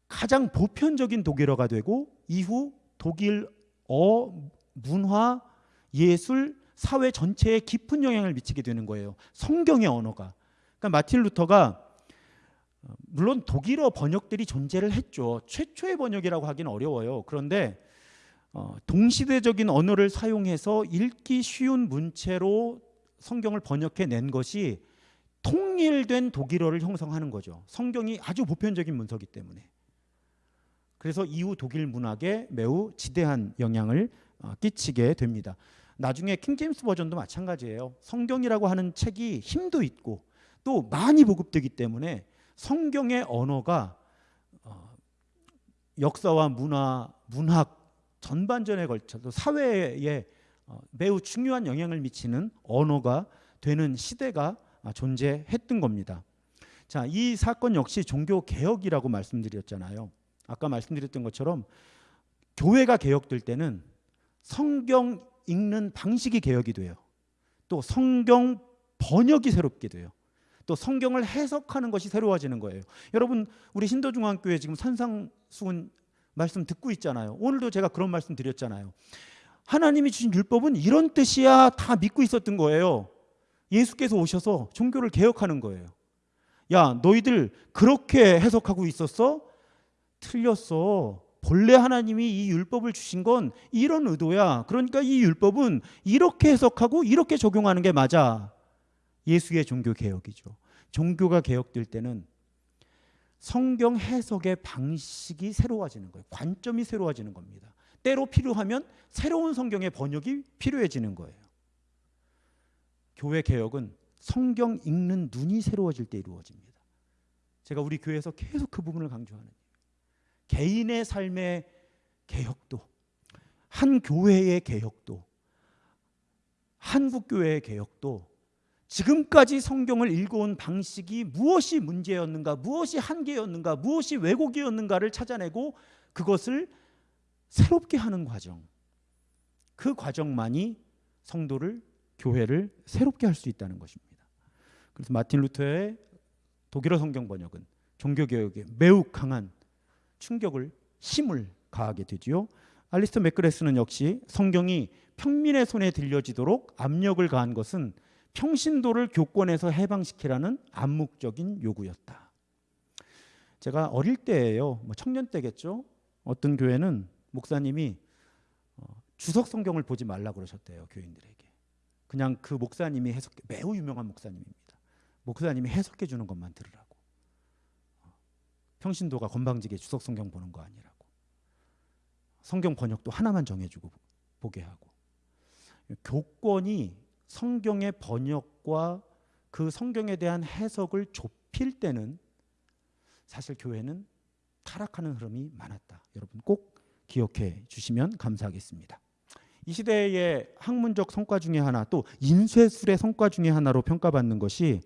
가장 보편적인 독일어가 되고 이후 독일어 문화 예술 사회 전체에 깊은 영향을 미치게 되는 거예요. 성경의 언어가. 그러니까 마틴 루터가 어, 물론 독일어 번역들이 존재를 했죠. 최초의 번역이라고 하기는 어려워요. 그런데 어, 동시대적인 언어를 사용해서 읽기 쉬운 문체로 성경을 번역해 낸 것이 통일된 독일어를 형성하는 거죠. 성경이 아주 보편적인 문서기 때문에. 그래서 이후 독일 문학에 매우 지대한 영향을 어, 끼치게 됩니다. 나중에 킹제임스 버전도 마찬가지예요. 성경이라고 하는 책이 힘도 있고 또 많이 보급되기 때문에 성경의 언어가 어, 역사와 문화, 문학 전반전에 걸쳐서 사회에 어, 매우 중요한 영향을 미치는 언어가 되는 시대가 존재했던 겁니다. 자, 이 사건 역시 종교 개혁이라고 말씀드렸잖아요. 아까 말씀드렸던 것처럼 교회가 개혁될 때는 성경 읽는 방식이 개혁이 돼요. 또 성경 번역이 새롭게 돼요. 또 성경을 해석하는 것이 새로워지는 거예요. 여러분 우리 신도중앙교회 지금 산상수훈 말씀 듣고 있잖아요. 오늘도 제가 그런 말씀 드렸잖아요. 하나님이 주신 율법은 이런 뜻이야 다 믿고 있었던 거예요. 예수께서 오셔서 종교를 개혁하는 거예요. 야, 너희들 그렇게 해석하고 있었어? 틀렸어. 본래 하나님이 이 율법을 주신 건 이런 의도야. 그러니까 이 율법은 이렇게 해석하고 이렇게 적용하는 게 맞아. 예수의 종교 개혁이죠. 종교가 개혁될 때는 성경 해석의 방식이 새로워지는 거예요. 관점이 새로워지는 겁니다. 때로 필요하면 새로운 성경의 번역이 필요해지는 거예요. 교회 개혁은 성경 읽는 눈이 새로워질 때 이루어집니다. 제가 우리 교회에서 계속 그 부분을 강조하는 개인의 삶의 개혁도 한 교회의 개혁도 한국 교회의 개혁도 지금까지 성경을 읽어온 방식이 무엇이 문제였는가, 무엇이 한계였는가, 무엇이 왜곡이었는가를 찾아내고 그것을 새롭게 하는 과정. 그 과정만이 성도를 교회를 새롭게 할 수 있다는 것입니다. 그래서 마틴 루터의 독일어 성경 번역은 종교 개혁에 매우 강한 충격을 힘을 가하게 되지요. 알리스터 맥그레스는 역시 성경이 평민의 손에 들려지도록 압력을 가한 것은 평신도를 교권에서 해방시키라는 암묵적인 요구였다. 제가 어릴 때예요. 뭐 청년 때겠죠. 어떤 교회는 목사님이 어, 주석 성경을 보지 말라 그러셨대요 교인들에게. 그냥 그 목사님이 해석 매우 유명한 목사님입니다. 목사님이 해석해 주는 것만 들으라고. 어, 평신도가 건방지게 주석 성경 보는 거 아니라고. 성경 번역도 하나만 정해 주고 보게 하고. 교권이 성경의 번역과 그 성경에 대한 해석을 좁힐 때는 사실 교회는 타락하는 흐름이 많았다. 여러분 꼭 기억해 주시면 감사하겠습니다. 이 시대의 학문적 성과 중에 하나 또 인쇄술의 성과 중에 하나로 평가받는 것이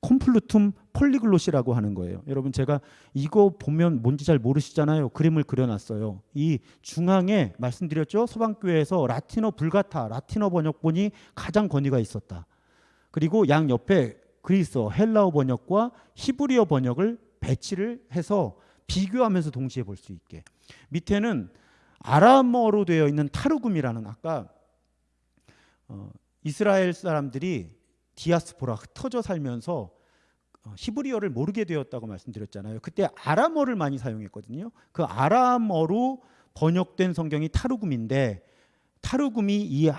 콤플루툼 폴리글롯이라고 하는 거예요. 여러분 제가 이거 보면 뭔지 잘 모르시잖아요. 그림을 그려놨어요. 이 중앙에 말씀드렸죠. 서방교회에서 라틴어 불가타, 라틴어 번역본이 가장 권위가 있었다. 그리고 양 옆에 그리스어, 헬라어 번역과 히브리어 번역을 배치를 해서 비교하면서 동시에 볼 수 있게. 밑에는 아람어로 되어 있는 타르굼이라는 아까 어, 이스라엘 사람들이 디아스포라 흩어져 살면서 어, 히브리어를 모르게 되었다고 말씀드렸잖아요. 그때 아람어를 많이 사용했거든요. 그 아람어로 번역된 성경이 타르굼인데 타르굼이 이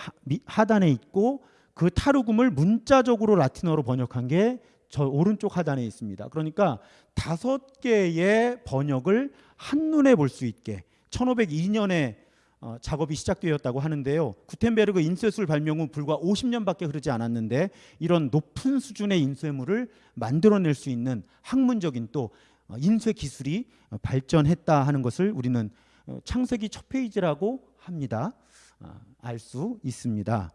하단에 있고 그 타르굼을 문자적으로 라틴어로 번역한 게 저 오른쪽 하단에 있습니다. 그러니까 다섯 개의 번역을 한눈에 볼 수 있게 1502년에 어, 작업이 시작되었다고 하는데요. 구텐베르그 인쇄술 발명 후 불과 50년밖에 흐르지 않았는데 이런 높은 수준의 인쇄물을 만들어낼 수 있는 학문적인 또 어, 인쇄 기술이 어, 발전했다 하는 것을 우리는 어, 창세기 첫 페이지라고 합니다. 어, 알 수 있습니다.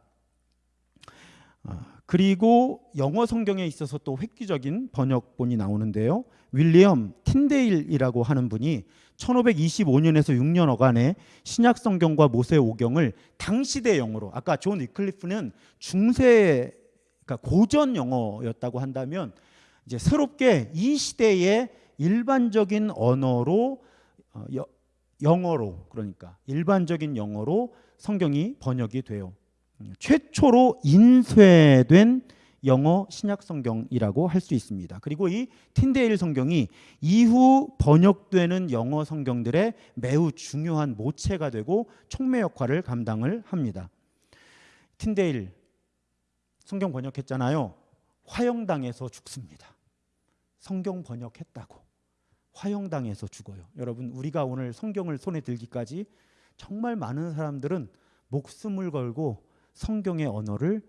어, 그리고 영어 성경에 있어서 또 획기적인 번역본이 나오는데요. 윌리엄 틴데일이라고 하는 분이 1525년에서 6년 어간에 신약 성경과 모세 오경을 당시대 영어로 아까 존 위클리프는 중세 그러니까 고전 영어였다고 한다면 이제 새롭게 이 시대의 일반적인 언어로 어, 여, 영어로 그러니까 일반적인 영어로 성경이 번역이 돼요. 음, 최초로 인쇄된 영어 신약 성경이라고 할 수 있습니다. 그리고 이 틴데일 성경이 이후 번역되는 영어 성경들의 매우 중요한 모체가 되고 촉매 역할을 감당을 합니다. 틴데일 성경 번역했잖아요. 화형당해서 죽습니다. 성경 번역했다고 화형당해서 죽어요. 여러분 우리가 오늘 성경을 손에 들기까지 정말 많은 사람들은 목숨을 걸고 성경의 언어를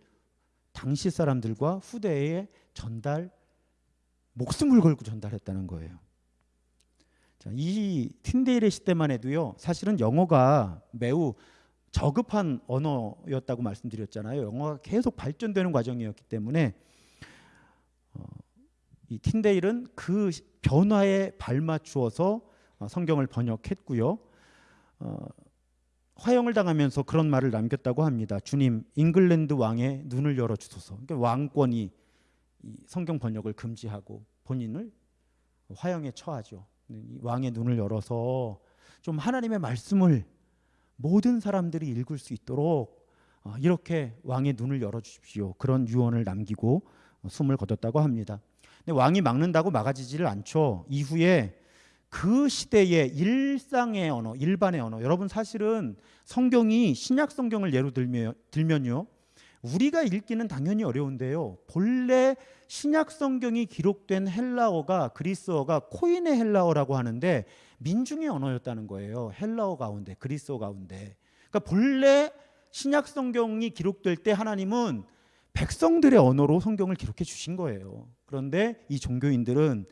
당시 사람들과 후대에 전달 목숨을 걸고 전달했다는 거예요. 자, 이 틴데일의 시대만 해도요. 사실은 영어가 매우 저급한 언어였다고 말씀드렸잖아요. 영어가 계속 발전되는 과정이었기 때문에 어, 이 틴데일은 그 변화에 발맞추어서 어, 성경을 번역했고요. 어, 화형을 당하면서 그런 말을 남겼다고 합니다. 주님, 잉글랜드 왕의 눈을 열어 주소서. 그러니까 왕권이 이 성경 번역을 금지하고 본인을 화형에 처하죠. 이 왕의 눈을 열어서 좀 하나님의 말씀을 모든 사람들이 읽을 수 있도록 어, 이렇게 왕의 눈을 열어 주십시오. 그런 유언을 남기고 어, 숨을 거뒀다고 합니다. 근데 왕이 막는다고 막아지지를 않죠. 이후에 그 시대의 일상의 언어, 일반의 언어. 여러분 사실은 성경이 신약 성경을 예로 들면, 들면요. 우리가 읽기는 당연히 어려운데요. 본래 신약 성경이 기록된 헬라어가 그리스어가 코인의 헬라어라고 하는데 민중의 언어였다는 거예요. 헬라어 가운데 그리스어 가운데. 그러니까 본래 신약 성경이 기록될 때 하나님은 백성들의 언어로 성경을 기록해 주신 거예요. 그런데 이 종교인들은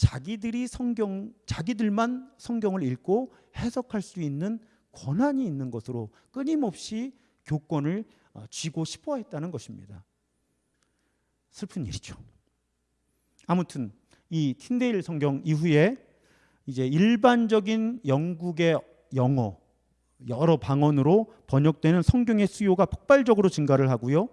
자기들이 성경 자기들만 성경을 읽고 해석할 수 있는 권한이 있는 것으로 끊임없이 교권을 어, 쥐고 싶어 했다는 것입니다. 슬픈 일이죠. 아무튼 이 틴데일 성경 이후에 이제 일반적인 영국의 영어 여러 방언으로 번역되는 성경의 수요가 폭발적으로 증가를 하고요.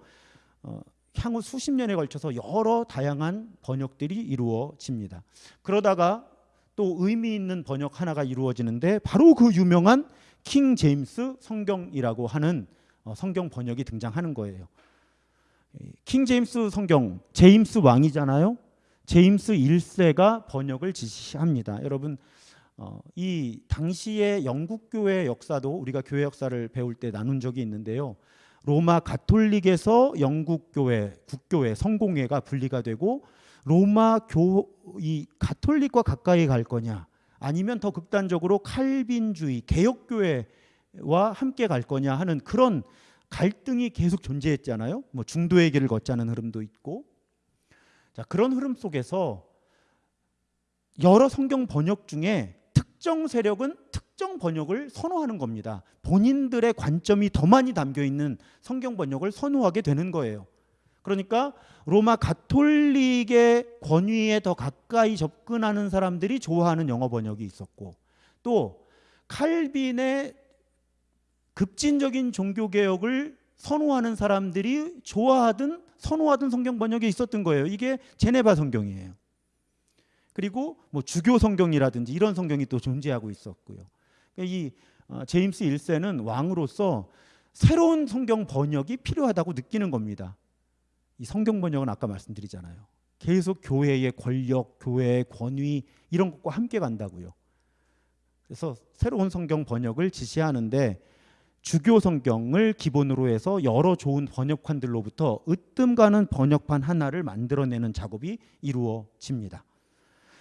어, 향후 수십 년에 걸쳐서 여러 다양한 번역들이 이루어집니다. 그러다가 또 의미 있는 번역 하나가 이루어지는데 바로 그 유명한 킹 제임스 성경이라고 하는 어, 성경 번역이 등장하는 거예요. 킹 제임스 성경 제임스 왕이잖아요. 제임스 1세가 번역을 지시합니다. 여러분 어, 이 당시의 영국 교회 역사도 우리가 교회 역사를 배울 때 나눈 적이 있는데요. 로마 가톨릭에서 영국 교회, 국교회, 성공회가 분리가 되고 로마 교 이 가톨릭과 가까이 갈 거냐 아니면 더 극단적으로 칼빈주의 개혁교회와 함께 갈 거냐 하는 그런 갈등이 계속 존재했잖아요. 뭐 중도의 길을 걷자는 흐름도 있고 자 그런 흐름 속에서 여러 성경 번역 중에 특정 세력은 특 정 번역을 선호하는 겁니다. 본인들의 관점이 더 많이 담겨 있는 성경 번역을 선호하게 되는 거예요. 그러니까 로마 가톨릭의 권위에 더 가까이 접근하는 사람들이 좋아하는 영어 번역이 있었고 또 칼빈의 급진적인 종교 개혁을 선호하는 사람들이 좋아하던 선호하던 성경 번역이 있었던 거예요. 이게 제네바 성경이에요. 그리고 뭐 주교 성경이라든지 이런 성경이 또 존재하고 있었고요. 그러니까 이 어, 제임스 1세는 왕으로서 새로운 성경 번역이 필요하다고 느끼는 겁니다. 이 성경 번역은 아까 말씀드리잖아요. 계속 교회의 권력, 교회의 권위 이런 것과 함께 간다고요. 그래서 새로운 성경 번역을 지시하는데 주교 성경을 기본으로 해서 여러 좋은 번역판들로부터 으뜸 가는 번역판 하나를 만들어내는 작업이 이루어집니다.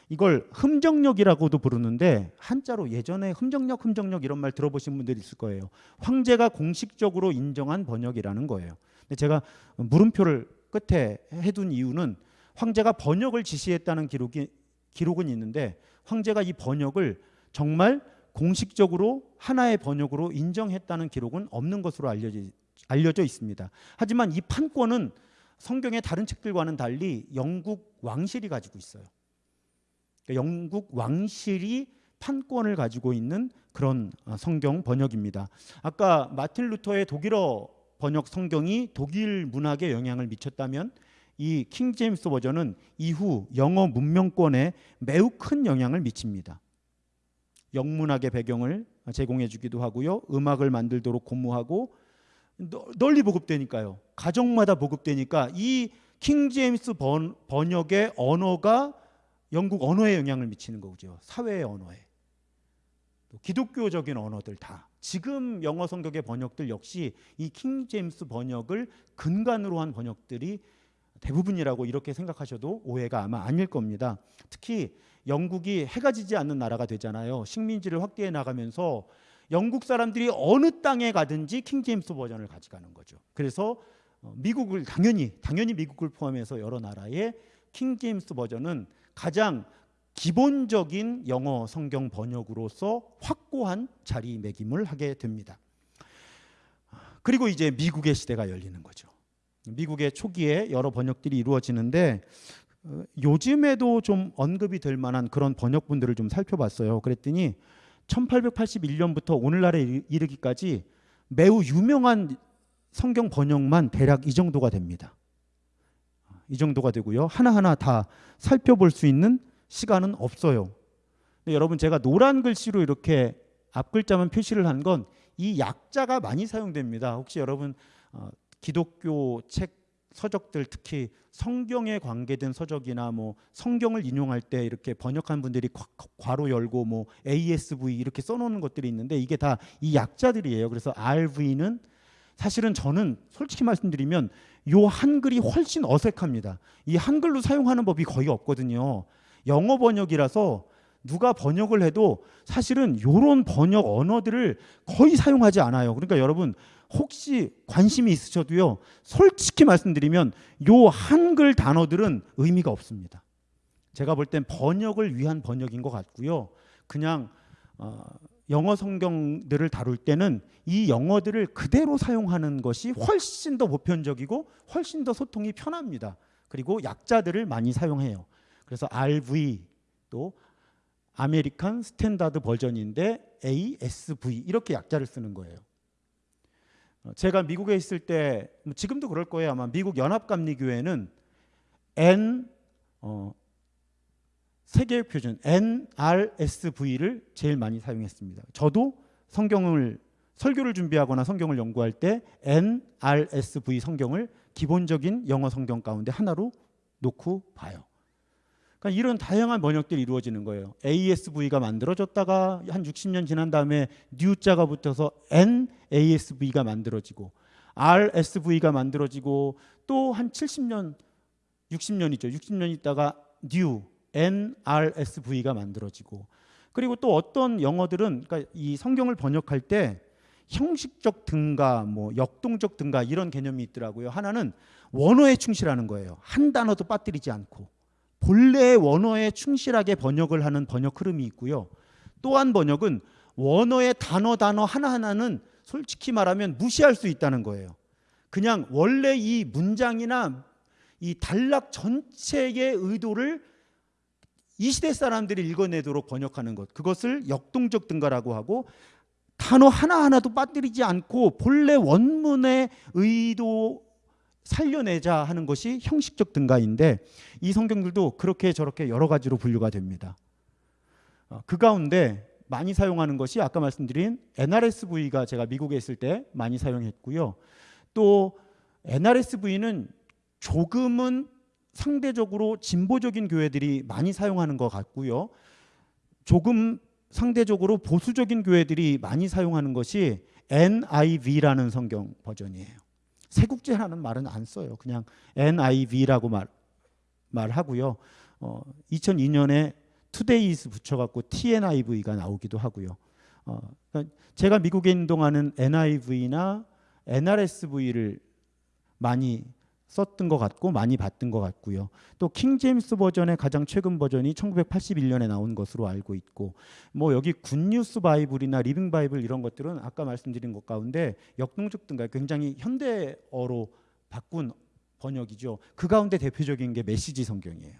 이걸 흠정력이라고도 부르는데 한자로 예전에 흠정력 흠정력 이런 말 들어보신 분들이 있을 거예요. 황제가 공식적으로 인정한 번역이라는 거예요. 근데 제가 물음표를 끝에 해둔 이유는 황제가 번역을 지시했다는 기록이 기록은 있는데 황제가 이 번역을 정말 공식적으로 하나의 번역으로 인정했다는 기록은 없는 것으로 알려져, 알려져 있습니다. 하지만 이 판권은 성경의 다른 책들과는 달리 영국 왕실이 가지고 있어요. 그러니까 영국 왕실이 판권을 가지고 있는 그런 어, 성경 번역입니다. 아까 마틴 루터의 독일어 번역 성경이 독일 문학에 영향을 미쳤다면 이 킹 제임스 버전은 이후 영어 문명권에 매우 큰 영향을 미칩니다. 영문학의 배경을 제공해 주기도 하고요. 음악을 만들도록 고무하고 널리 보급되니까요. 가정마다 보급되니까 이 킹 제임스 번, 번역의 언어가 영국 언어에 영향을 미치는 거죠. 사회의 언어에. 또 기독교적인 언어들 다. 지금 영어 성격의 번역들 역시 이 킹 제임스 번역을 근간으로 한 번역들이 대부분이라고 이렇게 생각하셔도 오해가 아마 아닐 겁니다. 특히 영국이 해가 지지 않는 나라가 되잖아요. 식민지를 확대해 나가면서 영국 사람들이 어느 땅에 가든지 킹 제임스 버전을 가져가는 거죠. 그래서 어, 미국을 당연히 당연히 미국을 포함해서 여러 나라의 킹 제임스 버전은 가장 기본적인 영어 성경 번역으로서 확고한 자리매김을 하게 됩니다. 그리고 이제 미국의 시대가 열리는 거죠. 미국의 초기에 여러 번역들이 이루어지는데 어, 요즘에도 좀 언급이 될 만한 그런 번역분들을 좀 살펴봤어요. 그랬더니 1881년부터 오늘날에 이르기까지 매우 유명한 성경 번역만 대략 이 정도가 됩니다. 이 정도가 되고요. 하나하나 다 살펴볼 수 있는 시간은 없어요. 여러분 제가 노란 글씨로 이렇게 앞 글자만 표시를 한 건 이 약자가 많이 사용됩니다. 혹시 여러분 어, 기독교 책 서적들 특히 성경에 관계된 서적이나 뭐 성경을 인용할 때 이렇게 번역한 분들이 괄호 열고 뭐 ASV 이렇게 써놓는 것들이 있는데 이게 다 이 약자들이에요. 그래서 RV는 사실은 저는 솔직히 말씀드리면 요 한글이 훨씬 어색합니다. 이 한글로 사용하는 법이 거의 없거든요. 영어 번역이라서 누가 번역을 해도 사실은 요런 번역 언어들을 거의 사용하지 않아요. 그러니까 여러분 혹시 관심이 있으셔도요. 솔직히 말씀드리면 요 한글 단어들은 의미가 없습니다. 제가 볼 땐 번역을 위한 번역인 것 같고요. 그냥 어, 영어 성경들을 다룰 때는 이 영어들을 그대로 사용하는 것이 훨씬 더 보편적이고 훨씬 더 소통이 편합니다. 그리고 약자들을 많이 사용해요. 그래서 RV 또 American Standard Version인데 ASV 이렇게 약자를 쓰는 거예요. 어, 제가 미국에 있을 때뭐 지금도 그럴 거예요 아마 미국 연합감리교회는 N 어, 세계 표준 NRSV를 제일 많이 사용했습니다. 저도 성경을 설교를 준비하거나 성경을 연구할 때 NRSV 성경을 기본적인 영어 성경 가운데 하나로 놓고 봐요. 그러니까 이런 다양한 번역들이 이루어지는 거예요. ASV가 만들어졌다가 한 60년 지난 다음에 N자가 붙어서 NASV가 만들어지고 RSV가 만들어지고 또 한 70년, 60년 이죠. 60년 있다가 New NRSV가 만들어지고 그리고 또 어떤 영어들은 그러니까 이 성경을 번역할 때 형식적 등가, 뭐 역동적 등가 이런 개념이 있더라고요. 하나는 원어에 충실하는 거예요. 한 단어도 빠뜨리지 않고 본래의 원어에 충실하게 번역을 하는 번역 흐름이 있고요. 또한 번역은 원어의 단어 단어 하나하나는 솔직히 말하면 무시할 수 있다는 거예요. 그냥 원래 이 문장이나 이 단락 전체의 의도를 이 시대 사람들이 읽어내도록 번역하는 것. 그것을 역동적 등가라고 하고 단어 하나하나도 빠뜨리지 않고 본래 원문의 의도 살려내자 하는 것이 형식적 등가인데 이 성경들도 그렇게 저렇게 여러 가지로 분류가 됩니다. 어, 그 가운데 많이 사용하는 것이 아까 말씀드린 NRSV가 제가 미국에 있을 때 많이 사용했고요. 또 NRSV는 조금은 상대적으로 진보적인 교회들이 많이 사용하는 것 같고요. 조금 상대적으로 보수적인 교회들이 많이 사용하는 것이 NIV라는 성경 버전이에요. 세국제라는 말은 안 써요. 그냥 NIV라고 말, 말하고요. 어, 2002년에 Today's 붙여갖고 TNIV가 나오기도 하고요. 어, 그러니까 제가 미국에 있는 동안은 NIV나 NRSV를 많이 썼던 것 같고 많이 봤던 것 같고요. 또 King James Version의 가장 최근 버전이 1981년에 나온 것으로 알고 있고 뭐 여기 Good News Bible이나 Living Bible 이런 것들은 아까 말씀드린 것 가운데 역동적 등가 굉장히 현대어로 바꾼 번역이죠. 그 가운데 대표적인 게 메시지 성경이에요.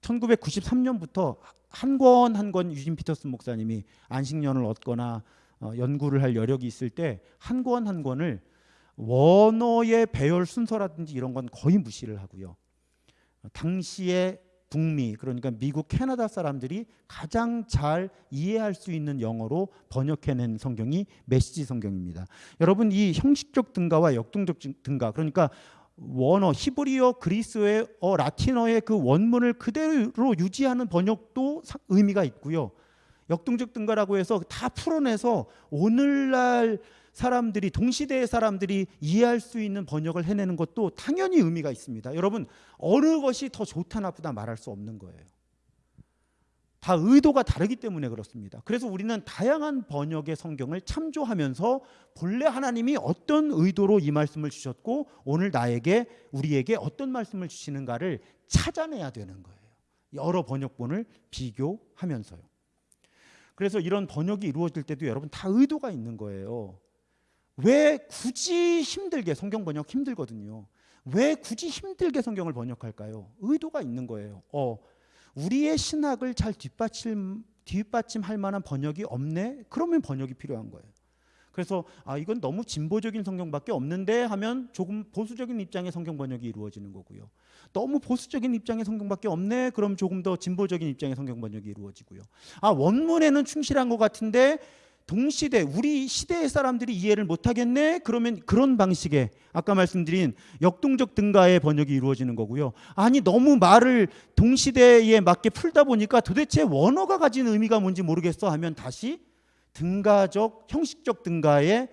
1993년부터 한 권 한 권 유진 피터슨 목사님이 안식년을 얻거나 어, 연구를 할 여력이 있을 때 한 권 한 권을 원어의 배열 순서라든지 이런 건 거의 무시를 하고요. 당시의 북미 그러니까 미국 캐나다 사람들이 가장 잘 이해할 수 있는 영어로 번역해낸 성경이 메시지 성경입니다. 여러분 이 형식적 등가와 역동적 등가 그러니까 원어 히브리어 그리스어의 어, 라틴어의 그 원문을 그대로 유지하는 번역도 의미가 있고요. 역동적 등가라고 해서 다 풀어내서 오늘날 사람들이 동시대의 사람들이 이해할 수 있는 번역을 해내는 것도 당연히 의미가 있습니다. 여러분 어느 것이 더 좋다 나쁘다 말할 수 없는 거예요. 다 의도가 다르기 때문에 그렇습니다. 그래서 우리는 다양한 번역의 성경을 참조하면서 본래 하나님이 어떤 의도로 이 말씀을 주셨고 오늘 나에게 우리에게 어떤 말씀을 주시는가를 찾아내야 되는 거예요. 여러 번역본을 비교하면서요. 그래서 이런 번역이 이루어질 때도 여러분 다 의도가 있는 거예요. 왜 굳이 힘들게 성경 번역 힘들거든요. 왜 굳이 힘들게 성경을 번역할까요? 의도가 있는 거예요. 어, 우리의 신학을 잘 뒷받침 뒷받침할 만한 번역이 없네. 그러면 번역이 필요한 거예요. 그래서 아 이건 너무 진보적인 성경밖에 없는데 하면 조금 보수적인 입장의 성경 번역이 이루어지는 거고요. 너무 보수적인 입장의 성경밖에 없네. 그럼 조금 더 진보적인 입장의 성경 번역이 이루어지고요. 아 원문에는 충실한 것 같은데 동시대 우리 시대의 사람들이 이해를 못하겠네. 그러면 그런 방식의 아까 말씀드린 역동적 등가의 번역이 이루어지는 거고요. 아니 너무 말을 동시대에 맞게 풀다 보니까 도대체 원어가 가진 의미가 뭔지 모르겠어 하면 다시 등가적 형식적 등가의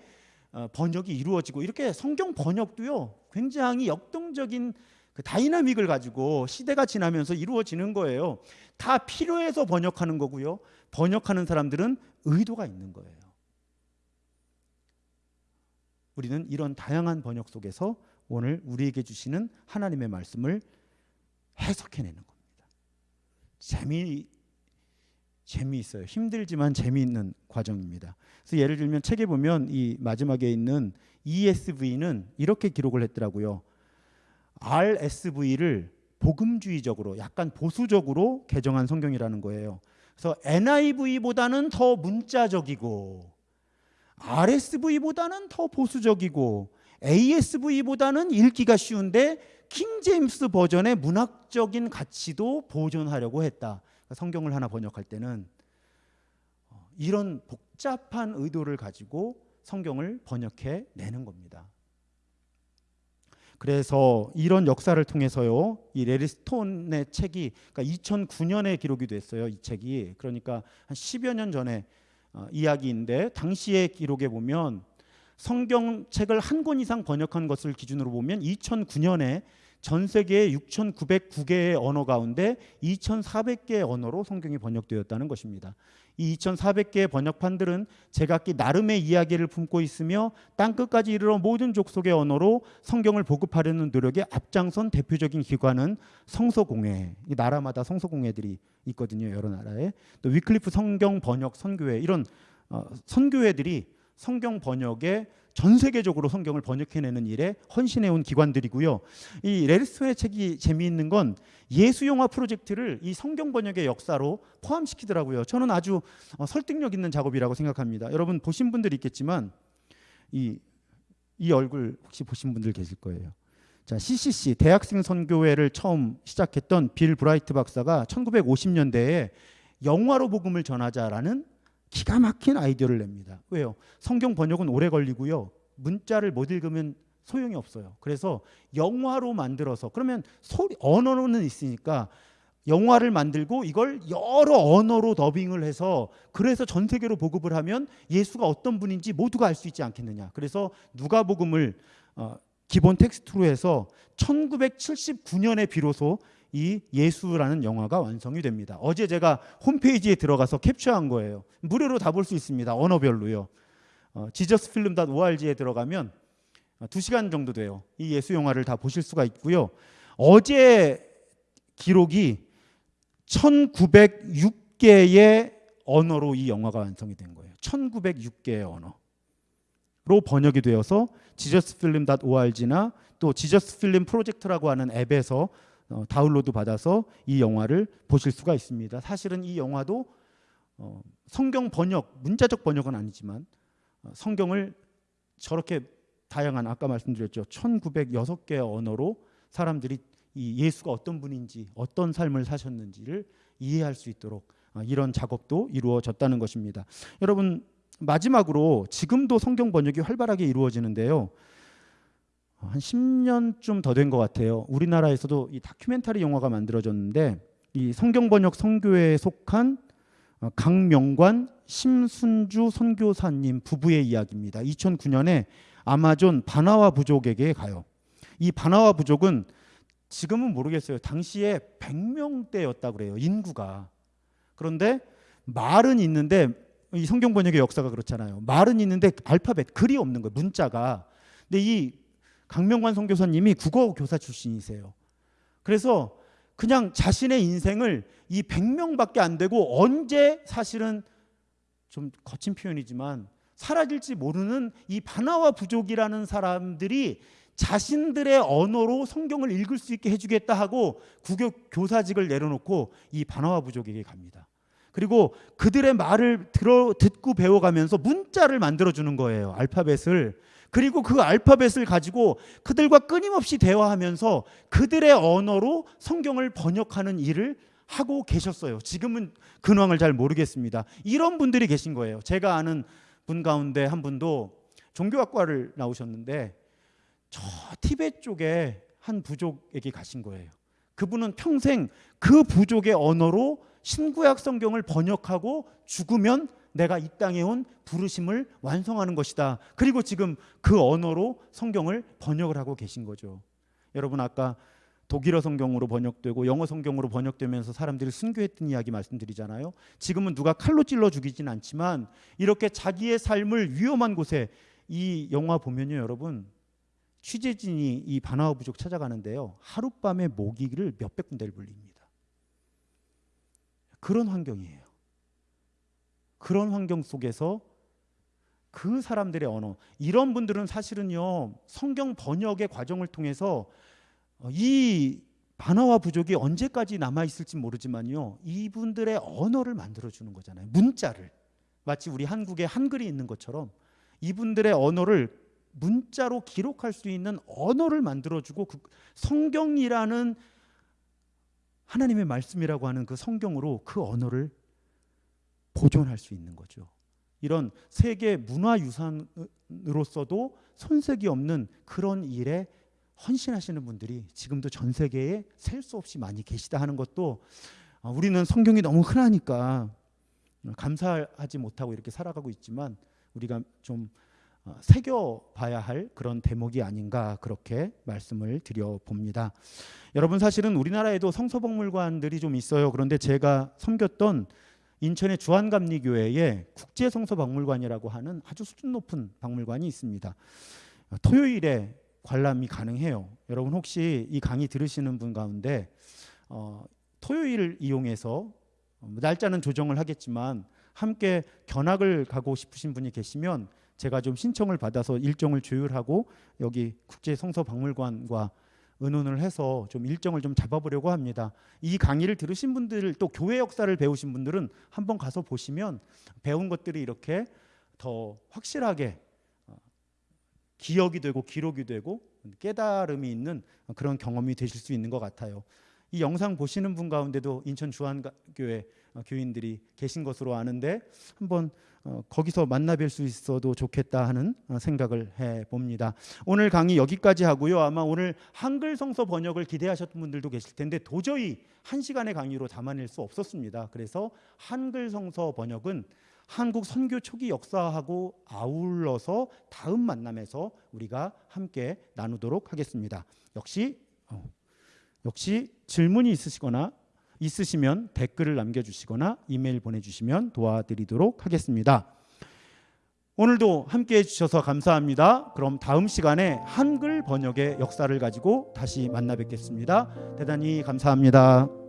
어, 번역이 이루어지고 이렇게 성경 번역도요 굉장히 역동적인 그 다이나믹을 가지고 시대가 지나면서 이루어지는 거예요. 다 필요해서 번역하는 거고요. 번역하는 사람들은 의도가 있는 거예요. 우리는 이런 다양한 번역 속에서 오늘 우리에게 주시는 하나님의 말씀을 해석해내는 겁니다. 재미 재미있어요. 힘들지만 재미있는 과정입니다. 그래서 예를 들면 책에 보면 이 마지막에 있는 ESV는 이렇게 기록을 했더라고요. RSV를 복음주의적으로 약간 보수적으로 개정한 성경이라는 거예요. 그래서 NIV보다는 더 문자적이고 RSV보다는 더 보수적이고 ASV보다는 읽기가 쉬운데 킹 제임스 버전의 문학적인 가치도 보존하려고 했다. 그러니까 성경을 하나 번역할 때는 어, 이런 복잡한 의도를 가지고 성경을 번역해 내는 겁니다. 그래서 이런 역사를 통해서요, 이 레리 스톤의 책이 그러니까 2009년에 기록이 됐어요. 이 책이 그러니까 한 10여 년 전에 어, 이야기인데 당시의 기록에 보면 성경책을 한 권 이상 번역한 것을 기준으로 보면 2009년에 전 세계 6,909개의 언어 가운데 2,400개의 언어로 성경이 번역되었다는 것입니다. 이 2,400개의 번역판들은 제각기 나름의 이야기를 품고 있으며 땅 끝까지 이르러 모든 족속의 언어로 성경을 보급하려는 노력에 앞장선 대표적인 기관은 성서공회. 이 나라마다 성서공회들이 있거든요. 여러 나라에. 또 위클리프 성경 번역 선교회 이런 어, 선교회들이 성경 번역에 전 세계적으로 성경을 번역해내는 일에 헌신해온 기관들이고요. 이 레리스톤의 책이 재미있는 건 예수 영화 프로젝트를 이 성경 번역의 역사로 포함시키더라고요. 저는 아주 어, 설득력 있는 작업이라고 생각합니다. 여러분 보신 분들 있겠지만 이, 이 얼굴 혹시 보신 분들 계실 거예요. 자, CCC 대학생 선교회를 처음 시작했던 빌 브라이트 박사가 1950년대에 영화로 복음을 전하자라는 기가 막힌 아이디어를 냅니다. 왜요? 성경 번역은 오래 걸리고요. 문자를 못 읽으면 소용이 없어요. 그래서 영화로 만들어서 그러면 소리 언어는 있으니까 영화를 만들고 이걸 여러 언어로 더빙을 해서 그래서 전 세계로 보급을 하면 예수가 어떤 분인지 모두가 알 수 있지 않겠느냐. 그래서 누가복음을 어, 기본 텍스트로 해서 1979년에 비로소 이 예수라는 영화가 완성이 됩니다. 어제 제가 홈페이지에 들어가서 캡처한 거예요. 무료로 다 볼 수 있습니다. 언어별로요. 어, 지저스필름.org에 들어가면 어, 2시간 정도 돼요. 이 예수 영화를 다 보실 수가 있고요. 어제 기록이 1906개의 언어로 이 영화가 완성이 된 거예요. 1906개의 언어로 번역이 되어서 지저스필름.org나 또 지저스필름 프로젝트라고 하는 앱에서 어, 다운로드 받아서 이 영화를 보실 수가 있습니다. 사실은 이 영화도 어, 성경 번역, 문자적 번역은 아니지만 어, 성경을 저렇게 다양한 아까 말씀드렸죠. 1906개의 언어로 사람들이 이 예수가 어떤 분인지 어떤 삶을 사셨는지를 이해할 수 있도록 어, 이런 작업도 이루어졌다는 것입니다. 여러분 마지막으로 지금도 성경 번역이 활발하게 이루어지는데요. 한 10년쯤 더 된 것 같아요. 우리나라에서도 이 다큐멘터리 영화가 만들어졌는데 이 성경 번역 선교회에 속한 어, 강명관 심순주 선교사님 부부의 이야기입니다. 2009년에 아마존 바나와 부족에게 가요. 이 바나와 부족은 지금은 모르겠어요. 당시에 100명대였다 그래요. 인구가. 그런데 말은 있는데 이 성경 번역의 역사가 그렇잖아요. 말은 있는데 알파벳 글이 없는 거예요. 문자가. 근데 이 강명관 선교사님이 국어 교사 출신이세요. 그래서 그냥 자신의 인생을 이 100명밖에 안 되고 언제 사실은 좀 거친 표현이지만 사라질지 모르는 이 바나와 부족이라는 사람들이 자신들의 언어로 성경을 읽을 수 있게 해주겠다 하고 국교 교사직을 내려놓고 이 바나와 부족에게 갑니다. 그리고 그들의 말을 들어 듣고 배워가면서 문자를 만들어 주는 거예요. 알파벳을. 그리고 그 알파벳을 가지고 그들과 끊임없이 대화하면서 그들의 언어로 성경을 번역하는 일을 하고 계셨어요. 지금은 근황을 잘 모르겠습니다. 이런 분들이 계신 거예요. 제가 아는 분 가운데 한 분도 종교학과를 나오셨는데 저 티베트 쪽에 한 부족에게 가신 거예요. 그분은 평생 그 부족의 언어로 신구약 성경을 번역하고 죽으면 내가 이 땅에 온 부르심을 완성하는 것이다. 그리고 지금 그 언어로 성경을 번역을 하고 계신 거죠. 여러분 아까 독일어 성경으로 번역되고 영어 성경으로 번역되면서 사람들이 순교했던 이야기 말씀드리잖아요. 지금은 누가 칼로 찔러 죽이진 않지만 이렇게 자기의 삶을 위험한 곳에 이 영화 보면요, 여러분 취재진이 이 바나우 부족 찾아가는데요. 하룻밤에 모기를 몇백 군데를 불립니다. 그런 환경이에요. 그런 환경 속에서 그 사람들의 언어 이런 분들은 사실은요 성경 번역의 과정을 통해서 어, 이 반어와 부족이 언제까지 남아 있을지 모르지만요 이분들의 언어를 만들어 주는 거잖아요. 문자를. 마치 우리 한국에 한글이 있는 것처럼 이분들의 언어를 문자로 기록할 수 있는 언어를 만들어 주고 그 성경이라는 하나님의 말씀이라고 하는 그 성경으로 그 언어를 보존할 수 있는 거죠. 이런 세계 문화유산으로서도 손색이 없는 그런 일에 헌신하시는 분들이 지금도 전 세계에 셀 수 없이 많이 계시다 하는 것도 어, 우리는 성경이 너무 흔하니까 감사하지 못하고 이렇게 살아가고 있지만 우리가 좀 어, 새겨봐야 할 그런 대목이 아닌가 그렇게 말씀을 드려 봅니다. 여러분 사실은 우리나라에도 성서박물관들이 좀 있어요. 그런데 제가 섬겼던 인천의 주한감리교회에 국제성서박물관이라고 하는 아주 수준 높은 박물관이 있습니다. 토요일에 관람이 가능해요. 여러분 혹시 이 강의 들으시는 분 가운데 어, 토요일을 이용해서 어, 날짜는 조정을 하겠지만 함께 견학을 가고 싶으신 분이 계시면 제가 좀 신청을 받아서 일정을 조율하고 여기 국제성서박물관과 의논을 해서 좀 일정을 좀 잡아보려고 합니다. 이 강의를 들으신 분들 또 교회 역사를 배우신 분들은 한번 가서 보시면 배운 것들이 이렇게 더 확실하게 어, 기억이 되고 기록이 되고 깨달음이 있는 그런 경험이 되실 수 있는 것 같아요. 이 영상 보시는 분 가운데도 인천 주한교회 어, 교인들이 계신 것으로 아는데 한번 어, 거기서 만나 뵐 수 있어도 좋겠다 하는 어, 생각을 해 봅니다. 오늘 강의 여기까지 하고요. 아마 오늘 한글 성서 번역을 기대하셨던 분들도 계실 텐데 도저히 한 시간의 강의로 담아낼 수 없었습니다. 그래서 한글 성서 번역은 한국 선교 초기 역사하고 아울러서 다음 만남에서 우리가 함께 나누도록 하겠습니다. 역시 어, 역시 질문이 있으시거나 있으시면 댓글을 남겨주시거나 이메일 보내주시면 도와드리도록 하겠습니다. 오늘도 함께 해 주셔서 감사합니다. 그럼 다음 시간에 한글 번역의 역사를 가지고 다시 만나 뵙겠습니다. 대단히 감사합니다.